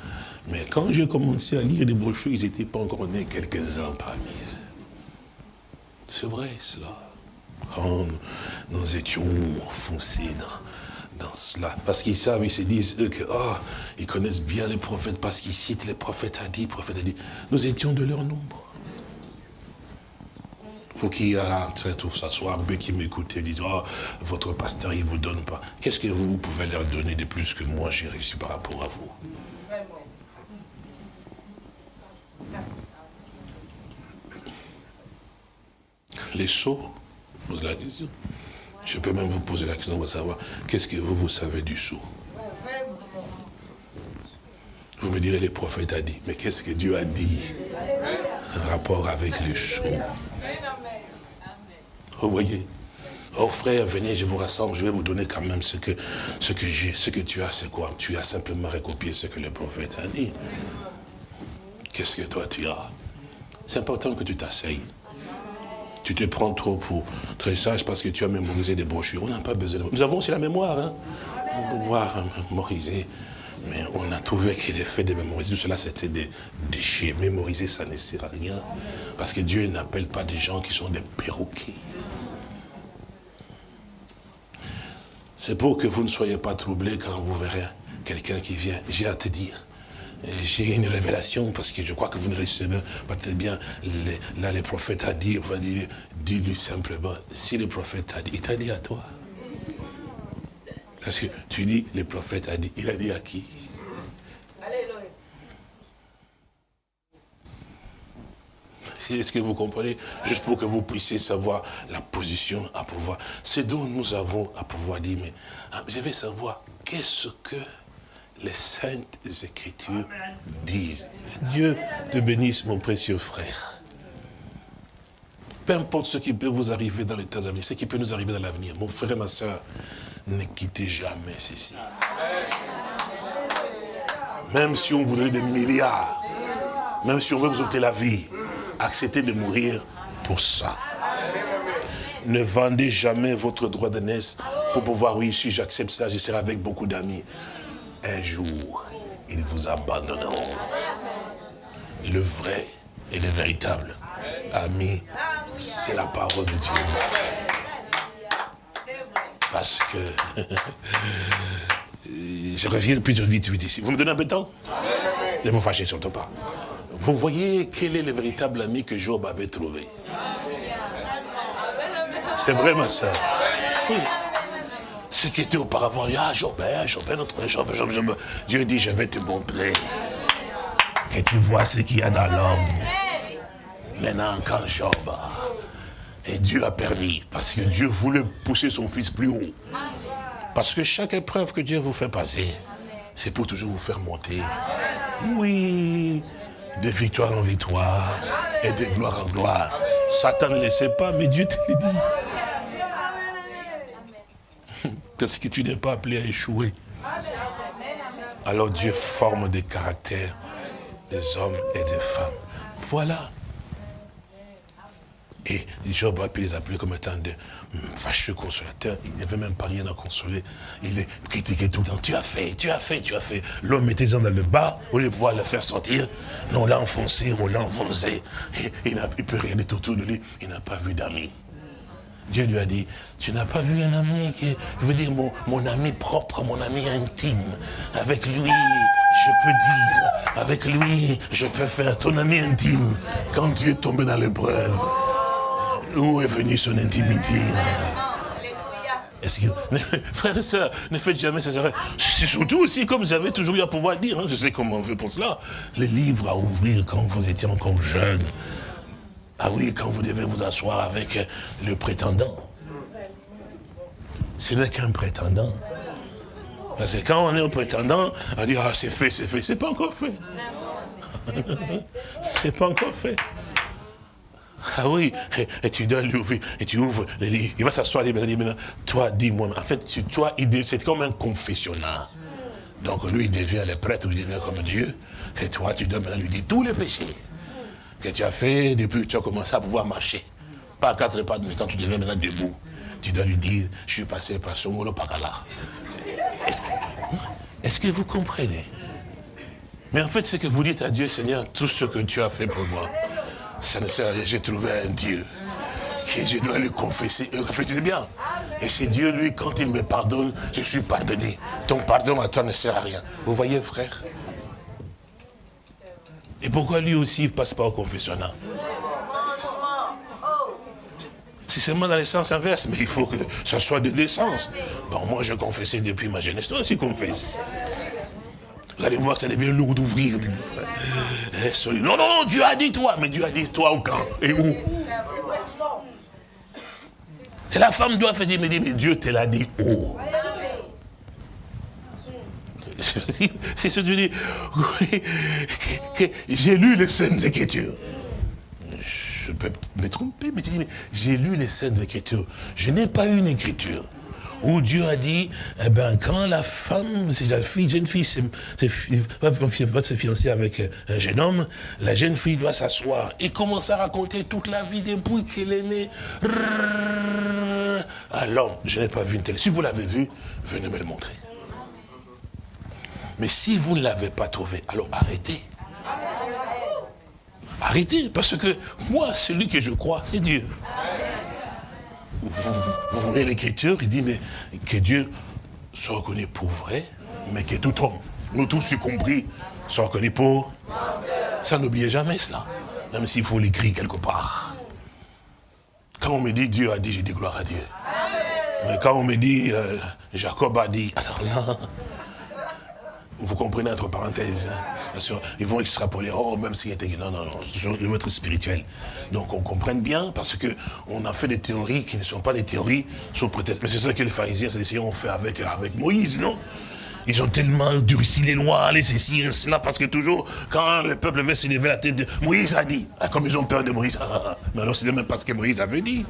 Mais quand j'ai commencé à lire des brochures, ils n'étaient pas encore nés quelques-uns parmi eux. C'est vrai cela. Quand nous étions enfoncés dans, cela. Parce qu'ils savent, ils se disent, eux, que, oh, ils connaissent bien les prophètes parce qu'ils citent les prophètes a dit, prophète a dit. Nous étions de leur nombre faut qu'il train tout s'asseoir, mais qui m'écoute et disent, oh, votre pasteur, il ne vous donne pas. Qu'est-ce que vous, pouvez leur donner de plus que moi j'ai réussi par rapport à vous? Les sceaux, pose la question. Je peux même vous poser la question pour savoir, qu'est-ce que vous, vous savez du sceau Vous me direz, les prophètes a dit, mais qu'est-ce que Dieu a dit en rapport avec les sceaux vous voyez Oh frère, venez, je vous rassemble, je vais vous donner quand même ce que, j'ai. Ce que tu as, c'est quoi? Tu as simplement recopié ce que le prophète a dit. Qu'est-ce que toi tu as? C'est important que tu t'asseyes. Tu te prends trop pour très sage parce que tu as mémorisé des brochures. On n'a pas besoin de... Nous avons aussi la mémoire, hein Mémoire mémoriser. Mais on a trouvé que fait de mémoriser, tout cela c'était des déchets. Mémoriser, ça ne sert à rien. Parce que Dieu n'appelle pas des gens qui sont des perroquets. C'est pour que vous ne soyez pas troublés quand vous verrez quelqu'un qui vient. J'ai à te dire. J'ai une révélation parce que je crois que vous ne recevez pas très bien. là, le prophète a dit, dire, dis-lui simplement, si le prophète a dit, il t'a dit à toi. Parce que tu dis, le prophète a dit, il a dit à qui? Est-ce que vous comprenez? Juste pour que vous puissiez savoir la position à pouvoir. C'est dont nous avons à pouvoir dire, mais ah, je vais savoir qu'est-ce que les saintes écritures disent. Dieu te bénisse, mon précieux frère. Peu importe ce qui peut vous arriver dans les temps à venir, ce qui peut nous arriver dans l'avenir, mon frère et ma soeur, ne quittez jamais ceci. Même si on voudrait des milliards, même si on veut vous ôter la vie, acceptez de mourir pour ça. Ne vendez jamais votre droit de naissance pour pouvoir, oui, si j'accepte ça, je serai avec beaucoup d'amis. Un jour, ils vous abandonneront. le vrai et le véritable ami, c'est la parole de Dieu. Parce que je reviens plus vite, vite ici. Vous me donnez un peu de temps? Ne vous fâchez surtout pas. Vous voyez quel est le véritable ami que Job avait trouvé? C'est vrai, ma soeur. Oui. Ce qui était auparavant, ah, Job, hein, Job, notre Job, Job, Job. Dieu dit, je vais te montrer que tu vois ce qu'il y a dans l'homme. Maintenant, quand Job, et Dieu a permis, parce que Dieu voulait pousser son fils plus haut. Parce que chaque épreuve que Dieu vous fait passer, c'est pour toujours vous faire monter. Oui, de victoire en victoire et de gloire en gloire. Satan ne le sait pas, mais Dieu te le dit. Parce que tu n'es pas appelé à échouer. Alors Dieu forme des caractères des hommes et des femmes. Voilà. Et Job a pu les appeler comme étant de fâcheux consolateurs. Il n'y avait même pas rien à consoler. Il les critiquait tout le temps. Tu as fait, tu as fait, tu as fait. L'homme mettait les hommes dans le bas, au lieu de pouvoir le faire sortir. Non, on l'a enfoncé, on l'a enfoncé. il n'a pu regarder autour de lui. Il n'a pas vu d'amis. Dieu lui a dit, tu n'as pas vu un ami qui, je veux dire, mon, mon ami propre, mon ami intime. Avec lui, je peux dire, avec lui, je peux faire ton ami intime. Quand tu es tombé dans l'épreuve, où est venue son intimité? Frères et sœurs, ne faites jamais ça. C'est surtout aussi comme j'avais toujours eu à pouvoir dire, hein, je sais comment on fait pour cela, les livres à ouvrir quand vous étiez encore jeune. Ah oui, quand vous devez vous asseoir avec le prétendant. Ce n'est qu'un prétendant. Parce que quand on est au prétendant, on dit, ah c'est fait, c'est fait. C'est pas encore fait. c'est pas encore fait. Ah oui, et, tu dois lui ouvrir, et tu ouvres. Il va s'asseoir, il va dire, maintenant, toi, dis-moi. En fait, toi, c'est comme un confessionnat. Donc lui, il devient le prêtre, il devient comme Dieu. Et toi, tu dois maintenant lui dire tous les péchés que tu as fait depuis que tu as commencé à pouvoir marcher. Pas à quatre pas, mais quand tu deviens maintenant debout, tu dois lui dire, je suis passé par Songolo Pakala. Est-ce que, vous comprenez? Mais en fait, c'est que vous dites à Dieu, Seigneur, tout ce que tu as fait pour moi, ça ne sert à rien. J'ai trouvé un Dieu que je dois lui confesser. Réfléchissez bien. Et c'est Dieu, lui, quand il me pardonne, je suis pardonné. Ton pardon à toi ne sert à rien. Vous voyez, frère? Et pourquoi lui aussi, il ne passe pas au confessionnal c'est seulement dans les sens inverse, mais il faut que ça soit de l'essence. Bon, moi, je confessais depuis ma jeunesse. Toi aussi, confesse. Vous allez voir, ça devient lourd d'ouvrir. Eh, non, non, non, Dieu a dit toi. Mais Dieu a dit toi au quand Et où? Et la femme doit faire dire, mais, mais Dieu te l'a dit où? C'est ce que tu dis. J'ai lu les Saintes Écritures je peux me tromper, mais tu dis, mais j'ai lu les scènes Écritures. Je n'ai pas une écriture où Dieu a dit, eh ben, quand la femme, c'est la fille, jeune fille, va, se fiancer avec un jeune homme, la jeune fille doit s'asseoir et commencer à raconter toute la vie depuis qu'elle est née. Alors, je n'ai pas vu une telle. Si vous l'avez vu, venez me le montrer. Mais si vous ne l'avez pas trouvé, alors arrêtez. Arrêtez, parce que moi, celui que je crois, c'est Dieu. Vous, voyez l'écriture, il dit, mais que Dieu soit reconnu pour vrai, mais que tout homme, nous tous y compris, soit reconnu pour... Ça n'oubliez jamais cela, même s'il faut l'écrire quelque part. Quand on me dit Dieu a dit, j'ai dit gloire à Dieu. Mais quand on me dit euh, Jacob a dit, alors là, vous comprenez entre parenthèses. Hein. ils vont extrapoler, oh, même s'il était... Non, non, non, ils vont être spirituel. Donc on comprenne bien, parce qu'on a fait des théories qui ne sont pas des théories sous prétexte. Mais c'est ça que les pharisiens, ont fait avec, avec Moïse, non? Ils ont tellement durci les lois, les ceci, cela, parce que toujours, quand le peuple veut s'élever la tête, Moïse a dit. Ah, comme ils ont peur de Moïse, ah, mais alors c'est même parce que Moïse avait dit.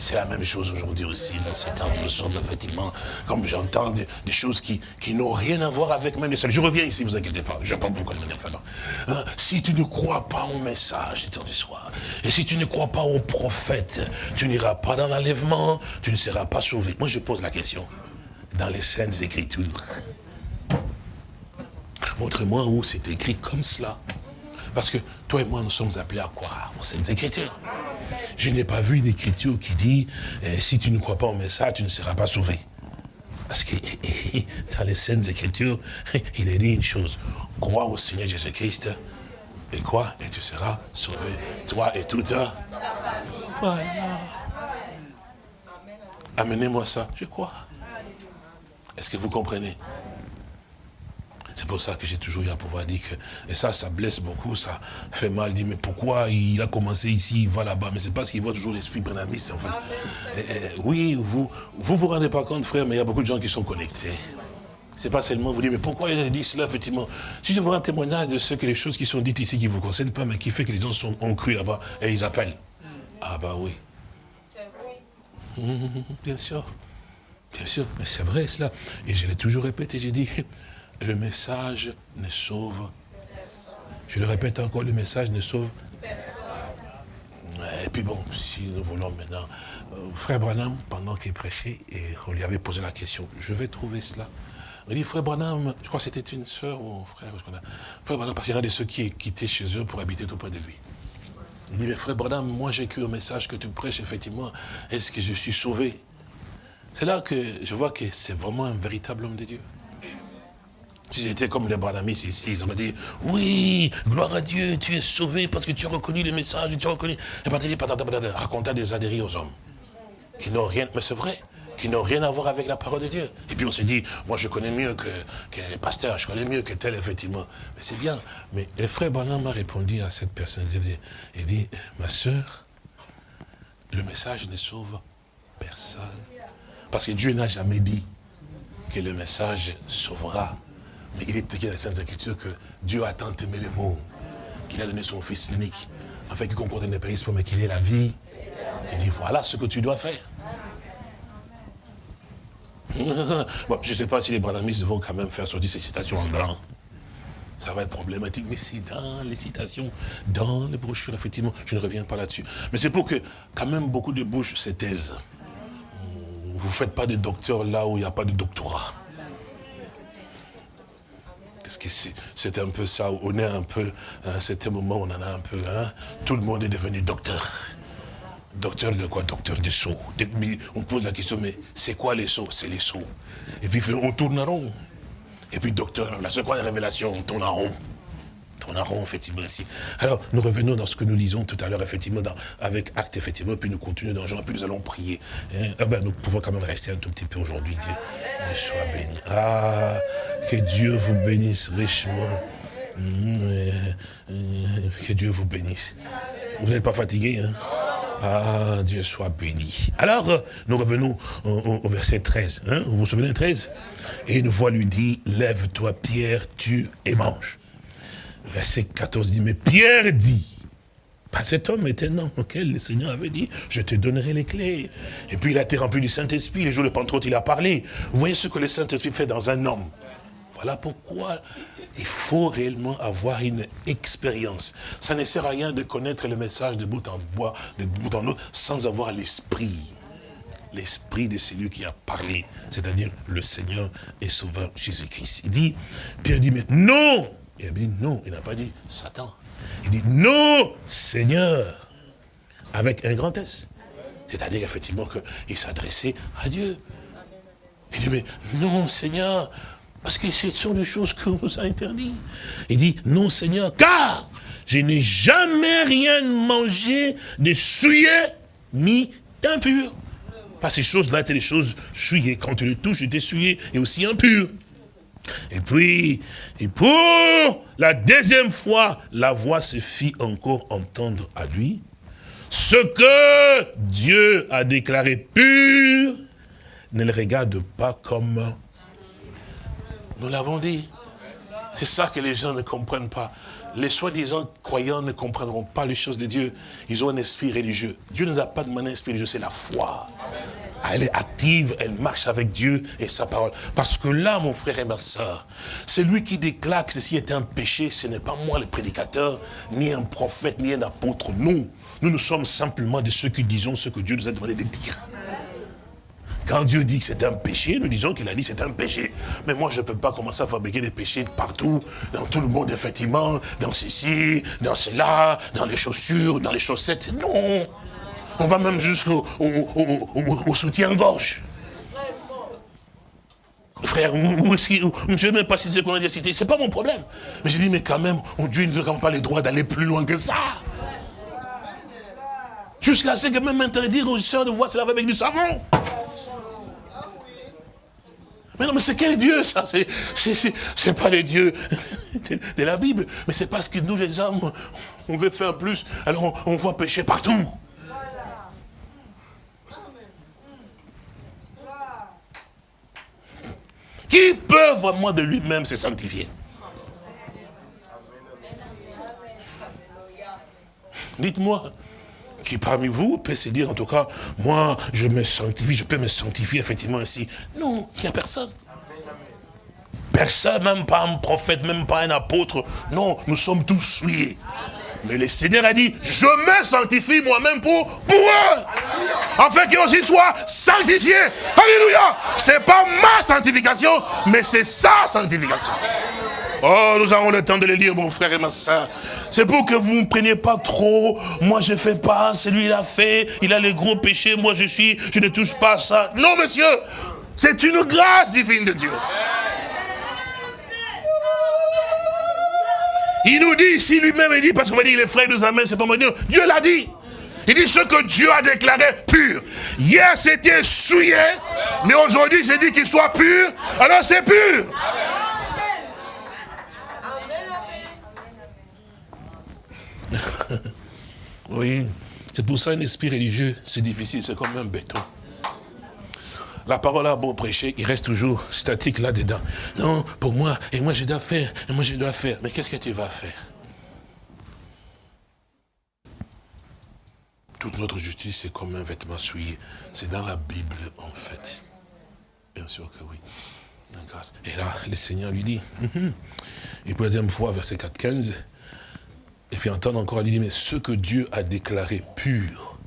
C'est la même chose aujourd'hui aussi, dans ces temps, nous sommes effectivement, comme j'entends, des, choses qui, n'ont rien à voir avec même les Je reviens ici, vous inquiétez pas, je ne pas pourquoi de manière hein, Si tu ne crois pas au message du temps du soir, et si tu ne crois pas au prophète, tu n'iras pas dans l'enlèvement, tu ne seras pas sauvé. Moi, je pose la question, dans les Saintes Écritures, montre-moi où c'est écrit comme cela. Parce que toi et moi, nous sommes appelés à croire aux Saintes Écritures. Je n'ai pas vu une écriture qui dit, eh, si tu ne crois pas au message, tu ne seras pas sauvé. Parce que dans les Saintes Écritures, il est dit une chose, crois au Seigneur Jésus-Christ, et quoi Et tu seras sauvé, toi et tout Voilà. Amenez-moi ça, je crois. Est-ce que vous comprenez? C'est pour ça que j'ai toujours eu à pouvoir dire que, et ça, ça blesse beaucoup, ça fait mal. Dit, mais pourquoi il a commencé ici, il va là-bas? Mais c'est parce qu'il voit toujours l'esprit brenamiste. Enfin, oui, vous, vous vous rendez pas compte, frère, mais il y a beaucoup de gens qui sont connectés. C'est pas seulement vous dire, mais pourquoi il a dit cela, effectivement? Si je vois un témoignage de ce que les choses qui sont dites ici qui ne vous concernent pas, mais qui fait que les gens sont, ont cru là-bas, et ils appellent. Hmm. Ah bah oui. C'est vrai. bien sûr. Bien sûr, mais c'est vrai cela. Et je l'ai toujours répété, j'ai dit, le message ne sauve. Je le répète encore, le message ne sauve. Et puis bon, si nous voulons maintenant, euh, frère Branham, pendant qu'il prêchait, et on lui avait posé la question, je vais trouver cela. Il dit, frère Branham, je crois que c'était une sœur ou un frère, frère Branham, parce qu'il y en a de ceux qui quitté chez eux pour habiter tout près de lui. Il dit, mais frère Branham, moi j'ai cru au message que tu prêches, effectivement, est-ce que je suis sauvé? C'est là que je vois que c'est vraiment un véritable homme de Dieu. Si c'était comme les Branamis ici, ils auraient dit, oui, gloire à Dieu, tu es sauvé parce que tu as reconnu le message, tu as reconnu. Et raconter des adhéries aux hommes. Qui n'ont rien, mais c'est vrai, qui n'ont rien à voir avec la parole de Dieu. Et puis on se dit, moi je connais mieux que, les pasteurs, je connais mieux que tel, effectivement. Mais c'est bien. Mais le frère Branham a répondu à cette personne. Il dit ma soeur, le message ne sauve personne. Parce que Dieu n'a jamais dit que le message sauvera mais il est écrit dans les Saintes Écritures que Dieu a tant aimé le monde qu'il a donné son Fils unique, afin qu'il comporte ne périsse mais qu'il ait la vie. Il dit, voilà ce que tu dois faire. bon, je ne sais pas si les branamistes vont quand même faire sortir ces citations en grand. Ça va être problématique, mais c'est dans les citations, dans les brochures, effectivement, je ne reviens pas là-dessus. Mais c'est pour que quand même beaucoup de bouches se taisent. Vous ne faites pas de docteur là où il n'y a pas de doctorat. Parce que c'est un peu ça, on est un peu, à un certain moment, on en a un peu, hein, tout le monde est devenu docteur. Docteur de quoi? Docteur de sauts. On pose la question, mais c'est quoi les sauts C'est les sauts. Et puis on tourne en rond. Et puis docteur, la révélation On tourne en rond effectivement. Alors, nous revenons dans ce que nous lisons tout à l'heure, effectivement, avec acte, effectivement, puis nous continuons dans Jean, puis nous allons prier. Hein. Ah ben, nous pouvons quand même rester un tout petit peu aujourd'hui. Dieu soit béni. Ah, que Dieu vous bénisse richement. Mmh, euh, euh, que Dieu vous bénisse. Vous n'êtes pas fatigué, hein? Ah, Dieu soit béni. Alors, nous revenons au, verset 13. Hein? vous vous souvenez 13 Et une voix lui dit, lève-toi Pierre, tu et mange. Verset 14 dit, mais Pierre dit, pas cet homme était un auquel le Seigneur avait dit, je te donnerai les clés. Et puis il a été rempli du Saint-Esprit, les jours de Pentecôte, il a parlé. Voyez ce que le Saint-Esprit fait dans un homme. Voilà pourquoi il faut réellement avoir une expérience. Ça ne sert à rien de connaître le message de bout en bois, de bout en autre, sans avoir l'esprit. L'esprit de celui qui a parlé, c'est-à-dire le Seigneur et Sauveur Jésus-Christ. Il dit, Pierre dit, mais non il a dit non, il n'a pas dit Satan. Il dit non, Seigneur, avec un grand S. C'est-à-dire effectivement qu'il s'adressait à Dieu. Il dit, mais non, Seigneur, parce que ce sont des choses qu'on nous a interdites. Il dit, non, Seigneur, car je n'ai jamais rien mangé de souillé ni d'impur. Parce que ces choses-là étaient des choses souillées. Quand tu le touches, tu étais souillé et aussi impur. Et puis, et pour la deuxième fois, la voix se fit encore entendre à lui. Ce que Dieu a déclaré pur, ne le regarde pas comme nous l'avons dit. C'est ça que les gens ne comprennent pas. Les soi-disant croyants ne comprendront pas les choses de Dieu. Ils ont un esprit religieux. Dieu ne nous a pas demandé un esprit religieux, c'est la foi. Elle est active, elle marche avec Dieu et sa parole. Parce que là, mon frère et ma soeur, c'est lui qui déclare que ceci est un péché, ce n'est pas moi le prédicateur, ni un prophète, ni un apôtre. Nous, nous, nous sommes simplement de ceux qui disons ce que Dieu nous a demandé de dire. Quand Dieu dit que c'est un péché, nous disons qu'il a dit que c'est un péché. Mais moi, je ne peux pas commencer à fabriquer des péchés partout, dans tout le monde, effectivement, dans ceci, dans cela, dans les chaussures, dans les chaussettes. Non On va même jusqu'au au, soutien-gorge. Frère, où, je ne sais même pas si c'est qu'on a dit cité, c'est pas mon problème. Mais j'ai dit, mais quand même, Dieu ne donne pas le droit d'aller plus loin que ça. Jusqu'à ce que même interdire aux soeurs de voir laver avec du savon. Mais non, mais c'est quel Dieu ça? C'est pas le Dieu de, la Bible. Mais c'est parce que nous les hommes, on veut faire plus. Alors on, voit pécher partout. Qui peut vraiment de lui-même se sanctifier? Dites-moi, qui parmi vous peut se dire, en tout cas, moi, je me sanctifie, je peux me sanctifier effectivement ainsi? Non, il n'y a personne. Personne, même pas un prophète, même pas un apôtre. Non, nous sommes tous souillés. Mais le Seigneur a dit, je me sanctifie moi-même pour, pour eux. Afin qu'ils aussi soient sanctifiés. Alléluia. C'est pas ma sanctification, mais c'est sa sanctification. Oh, nous avons le temps de le lire, mon frère et ma soeur. C'est pour que vous ne preniez pas trop. Moi, je fais pas, c'est lui, il a fait. Il a les gros péchés, moi, je suis, je ne touche pas à ça. Non, monsieur, c'est une grâce divine de Dieu. Il nous dit ici lui-même, il dit, parce qu'on va dire les frères nous amènent, c'est pas moi Dieu l'a dit. Il dit ce que Dieu a déclaré pur. Hier c'était souillé, mais aujourd'hui j'ai dit qu'il soit pur, alors c'est pur. oui, c'est pour ça un esprit religieux, c'est difficile, c'est comme un béton. La parole a beau prêcher, il reste toujours statique là-dedans. Non, pour moi, et moi je dois faire, et moi je dois faire. Mais qu'est-ce que tu vas faire? Toute notre justice, c'est comme un vêtement souillé. C'est dans la Bible, en fait. Bien sûr que oui. Et là, le Seigneur lui dit, et pour la deuxième fois, verset 4, 15, et fait entendre encore, il dit, mais ce que Dieu a déclaré pur,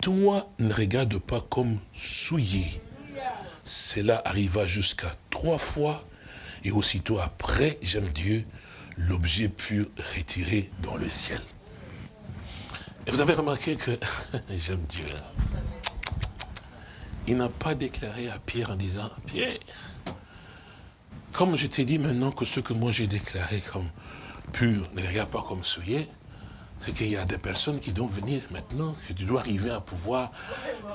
toi ne regarde pas comme souillé. Cela arriva jusqu'à trois fois, et aussitôt après, j'aime Dieu, l'objet pur retiré dans le ciel. Et vous avez remarqué que, j'aime Dieu, il n'a pas déclaré à Pierre en disant, Pierre, comme je t'ai dit maintenant que ce que moi j'ai déclaré comme pur, ne regarde pas comme souillé, c'est qu'il y a des personnes qui doivent venir maintenant, que tu dois arriver à pouvoir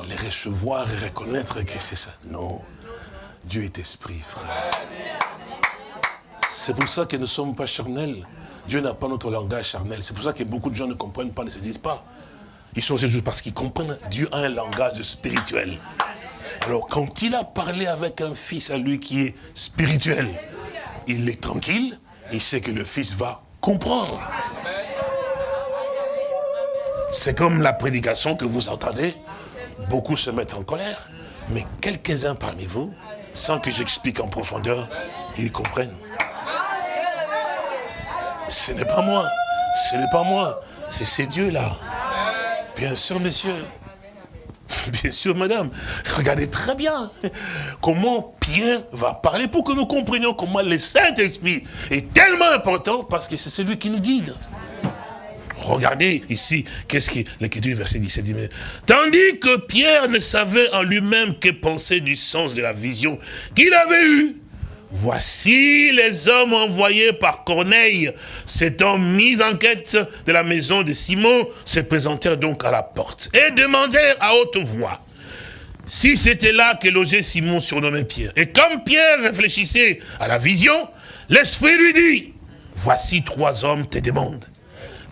les recevoir et reconnaître que c'est ça. Non, Dieu est esprit, frère. C'est pour ça que nous ne sommes pas charnels. Dieu n'a pas notre langage charnel. C'est pour ça que beaucoup de gens ne comprennent pas, ne se disent pas. Ils sont juste parce qu'ils comprennent. Dieu a un langage spirituel. Alors, quand il a parlé avec un fils à lui qui est spirituel, il est tranquille, il sait que le fils va comprendre. C'est comme la prédication que vous entendez. Beaucoup se mettent en colère. Mais quelques-uns parmi vous, sans que j'explique en profondeur, ils comprennent. Ce n'est pas moi. Ce n'est pas moi. C'est ces dieux-là. Bien sûr, monsieur. Bien sûr, madame. Regardez très bien comment Pierre va parler pour que nous comprenions comment le Saint-Esprit est tellement important parce que c'est celui qui nous guide. Regardez ici, qu'est-ce qui, l'écriture verset 17 dit, tandis que Pierre ne savait en lui-même que penser du sens de la vision qu'il avait eue, Voici les hommes envoyés par Corneille, s'étant mis en quête de la maison de Simon, se présentèrent donc à la porte et demandèrent à haute voix si c'était là que logeait Simon surnommé Pierre. Et comme Pierre réfléchissait à la vision, l'Esprit lui dit, voici trois hommes te demandent.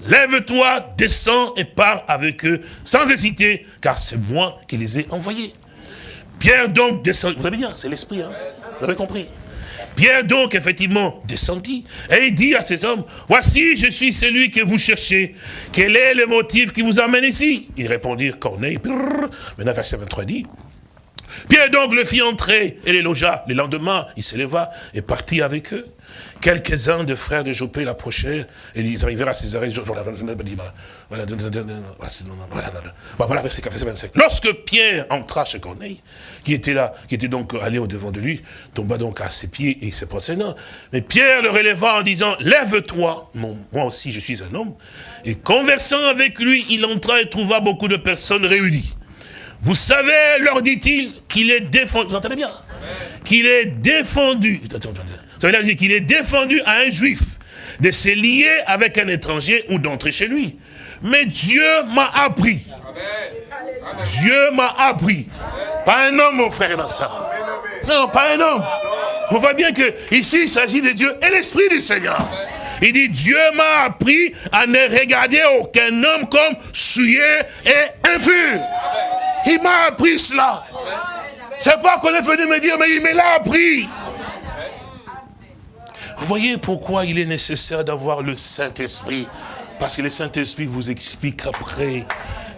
Lève-toi, descends et pars avec eux sans hésiter, car c'est moi qui les ai envoyés. Pierre donc descend. Vous avez bien, c'est l'esprit, hein Vous avez compris Pierre donc, effectivement, descendit et il dit à ces hommes, voici, je suis celui que vous cherchez. Quel est le motif qui vous amène ici? Ils répondirent, Corneille, maintenant verset 23 dit, Pierre donc le fit entrer et les logea. Le lendemain, il s'éleva et partit avec eux. Quelques-uns des frères de Jopé l'approchèrent et ils arrivèrent à Césarée. Voilà, verset 25. Lorsque Pierre entra chez Corneille, qui était là, qui était donc allé au devant de lui, tomba donc à ses pieds et se procédant. Mais Pierre le releva en disant, lève-toi, moi aussi je suis un homme. Et conversant avec lui, il entra et trouva beaucoup de personnes réunies. Vous savez, leur dit-il, qu'il est défendu, vous entendez bien Qu'il est défendu, ça veut dire qu'il est défendu à un juif de se lier avec un étranger ou d'entrer chez lui. Mais Dieu m'a appris. Dieu m'a appris. Pas un homme, mon frère, dans ça. Non, pas un homme. On voit bien que ici, il s'agit de Dieu et l'Esprit du Seigneur. Il dit, Dieu m'a appris à ne regarder aucun homme comme souillé et impur. Il m'a appris cela. C'est pas qu'on est venu me dire, mais il me l'a appris. Voyez pourquoi il est nécessaire d'avoir le Saint-Esprit? Parce que le Saint-Esprit vous explique après.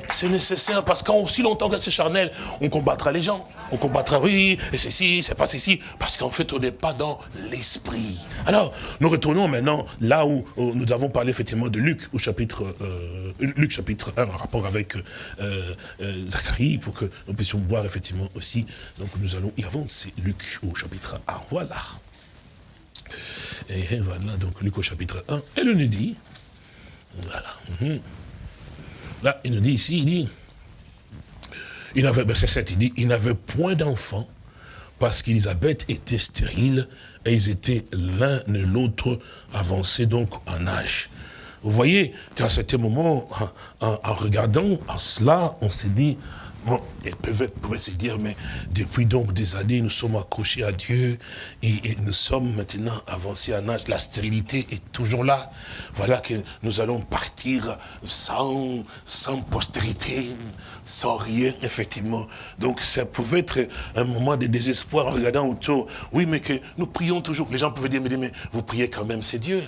C'est nécessaire parce qu'aussi longtemps que c'est charnel, on combattra les gens. On combattra, oui, et ceci, c'est pas ceci. Parce qu'en fait, on n'est pas dans l'esprit. Alors, nous retournons maintenant là où, nous avons parlé effectivement de Luc, au chapitre, euh, Luc chapitre 1, en rapport avec euh, euh, Zacharie, pour que nous puissions voir effectivement aussi. Donc nous allons y avancer. Luc au chapitre 1. Voilà. Et voilà, donc Luc au chapitre 1, elle nous dit, voilà, mhm. là, il nous dit ici, il dit, il avait, verset 7, il dit, il n'avait point d'enfant parce qu'Elisabeth était stérile et ils étaient l'un et l'autre avancés donc en âge. Vous voyez qu'à certain moment, en, en regardant à cela, on s'est dit, Bon, elle pouvait, se dire, mais depuis donc des années, nous sommes accrochés à Dieu et, nous sommes maintenant avancés en âge. La stérilité est toujours là. Voilà que nous allons partir sans, sans postérité, sans rien, effectivement. Donc ça pouvait être un moment de désespoir en regardant autour. Oui, mais que nous prions toujours. Les gens pouvaient dire, mais, mais vous priez quand même, c'est Dieu.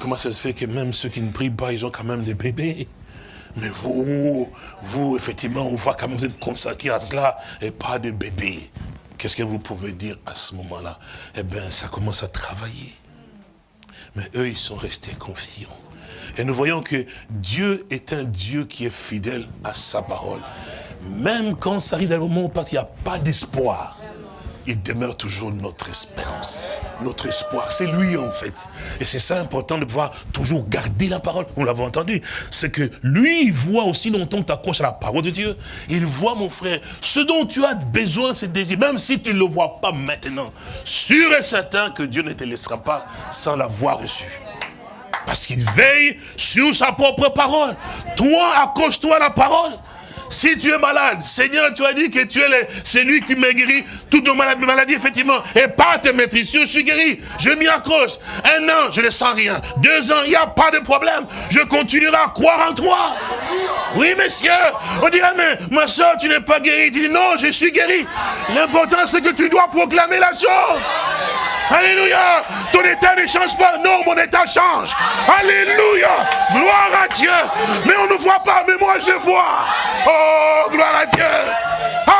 Comment ça se fait que même ceux qui ne prient pas, ils ont quand même des bébés? Mais vous, vous, effectivement, on voit quand même vous êtes consacré à cela et pas de bébé. Qu'est-ce que vous pouvez dire à ce moment-là? Eh bien, ça commence à travailler. Mais eux, ils sont restés confiants. Et nous voyons que Dieu est un Dieu qui est fidèle à sa parole. Même quand ça arrive dans le moment où il n'y a pas d'espoir il demeure toujours notre espérance, notre espoir. C'est lui en fait. Et c'est ça important de pouvoir toujours garder la parole. On l'avait entendu. C'est que lui, il voit aussi longtemps que tu accroches à la parole de Dieu. Il voit, mon frère, ce dont tu as besoin, c'est désir. Même si tu ne le vois pas maintenant, sûr et certain que Dieu ne te laissera pas sans l'avoir reçu. Parce qu'il veille sur sa propre parole. Toi, accroche-toi à la parole. Si tu es malade, Seigneur, tu as dit que tu es celui qui m'a guéri toutes nos maladies, maladies, effectivement. Et pas tes maîtrises, je suis guéri. Je m'y accroche. Un an, je ne sens rien. Deux ans, il n'y a pas de problème. Je continuerai à croire en toi. Oui, monsieur. On dirait, mais ma soeur, tu n'es pas guéri. Tu dis, non, je suis guéri. L'important, c'est que tu dois proclamer la chose. Alléluia. Ton état ne change pas. Non, mon état change. Alléluia. Gloire à Dieu. Mais on ne voit pas, mais moi je vois. Oh, gloire à Dieu.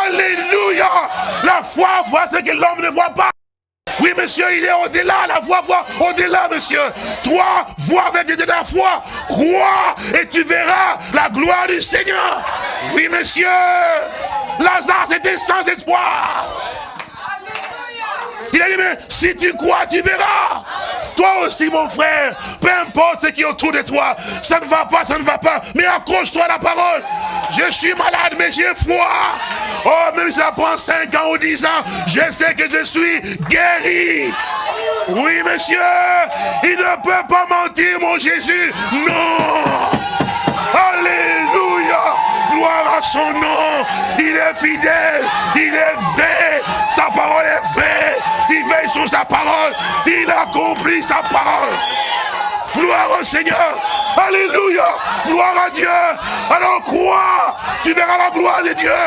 Alléluia. La foi voit ce que l'homme ne voit pas. Oui, monsieur, il est au-delà, la foi voit au-delà, monsieur. Toi, vois avec de la foi, crois et tu verras la gloire du Seigneur. Oui, monsieur. Lazare, c'était sans espoir. Il a dit, mais si tu crois, tu verras. Toi aussi, mon frère, peu importe ce qui est autour de toi, ça ne va pas, ça ne va pas, mais accroche-toi à la parole. Je suis malade, mais j'ai foi. Oh, même si ça prend 5 ans ou 10 ans, je sais que je suis guéri. Oui, monsieur, il ne peut pas mentir, mon Jésus. Non. Alléluia. Gloire à son nom. Il est fidèle. Il est vrai. Sa parole est vraie. Il veille sur sa parole. Il accomplit sa parole. Gloire au Seigneur. Alléluia. Gloire à Dieu. Alors crois. Tu verras la gloire de Dieu.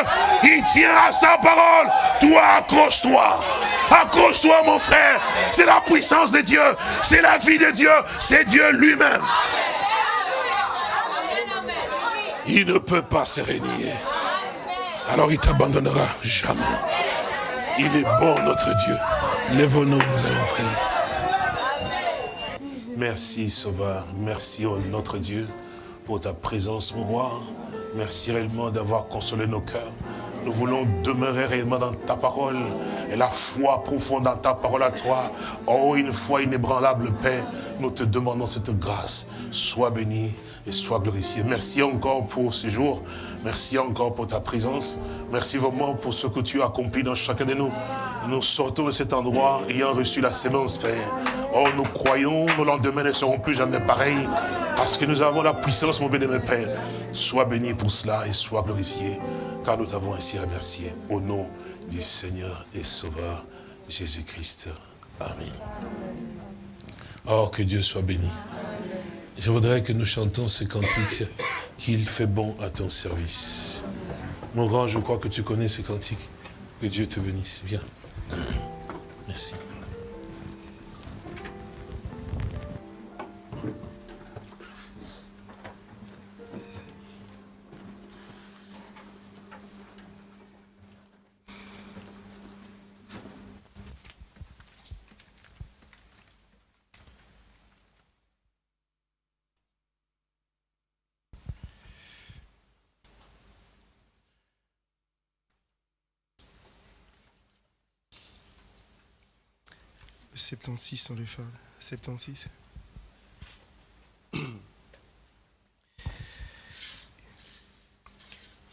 Il tient à sa parole. Toi, accroche-toi. Accroche-toi, mon frère. C'est la puissance de Dieu. C'est la vie de Dieu. C'est Dieu lui-même. Il ne peut pas se régner. alors il t'abandonnera jamais. Il est bon, notre Dieu. Lève-nous, nous allons prier. Merci, Sauveur. Merci, oh, notre Dieu, pour ta présence, mon roi. Merci réellement d'avoir consolé nos cœurs. Nous voulons demeurer réellement dans ta parole et la foi profonde dans ta parole à toi. Oh, une foi inébranlable, Père, nous te demandons cette grâce. Sois béni et sois glorifié. Merci encore pour ce jour. Merci encore pour ta présence. Merci vraiment pour ce que tu as accompli dans chacun de nous. Nous sortons de cet endroit ayant reçu la sémence, Père. Oh, nous croyons, nos lendemains ne seront plus jamais pareils parce que nous avons la puissance, mon béni, Père. Sois béni pour cela et sois glorifié car nous t'avons ainsi remercié au nom du Seigneur et Sauveur Jésus-Christ. Amen. Oh, que Dieu soit béni. Je voudrais que nous chantons ce cantique qu'il fait bon à ton service. Mon grand, je crois que tu connais ce cantique. Que Dieu te bénisse. Viens. Merci. 76 on les fait. 76.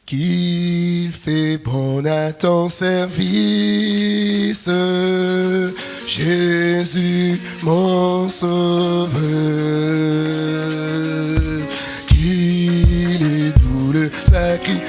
Qu'il fait bon à ton service, Jésus mon sauveur. Qu'il est doux le sacrifice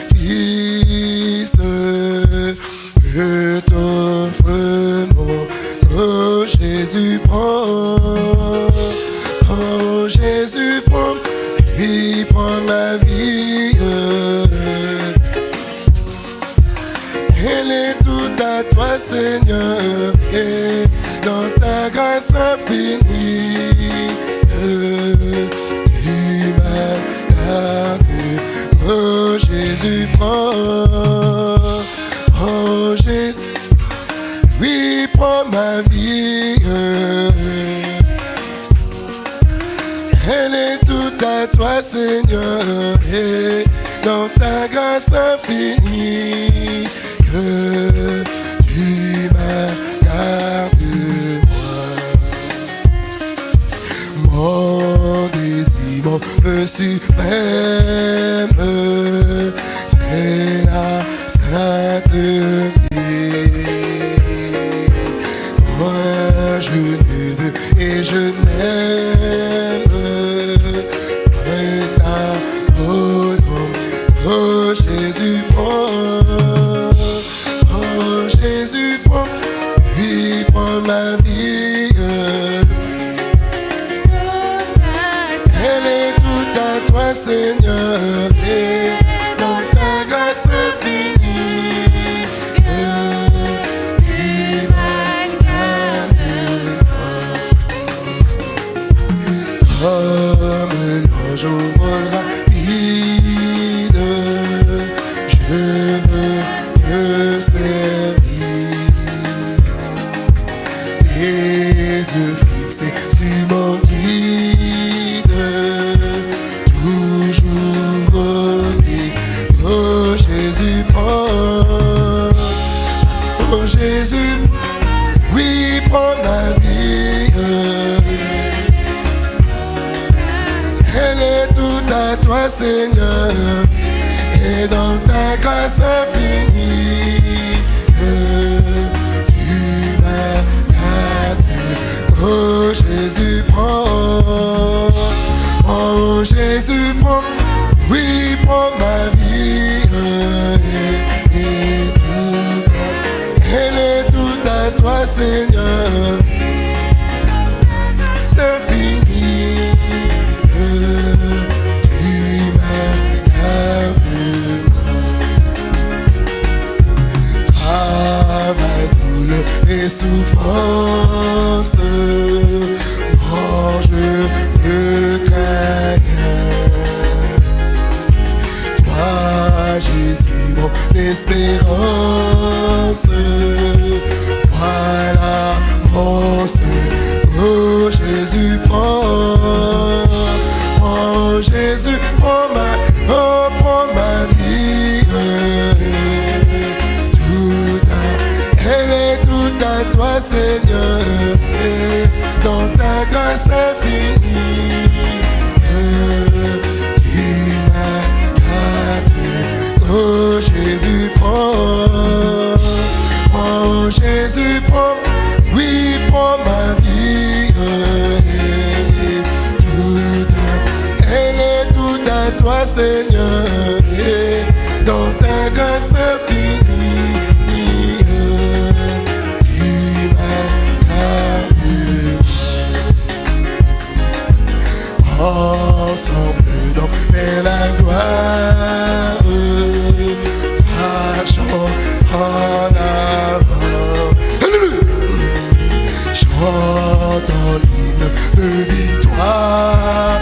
Seigneur, et dans ta grâce infinie, que tu m'as gardé moi. Mon désir, mon peu suprême, Jésus, prends ma, oh, prends ma vie. Tout à, elle est tout à toi, Seigneur, dans ta grâce infinie. Seigneur, dans ta grâce infinie. Ensemble dans la gloire, euh, marchons en avant. J'entends l'hymne de victoire.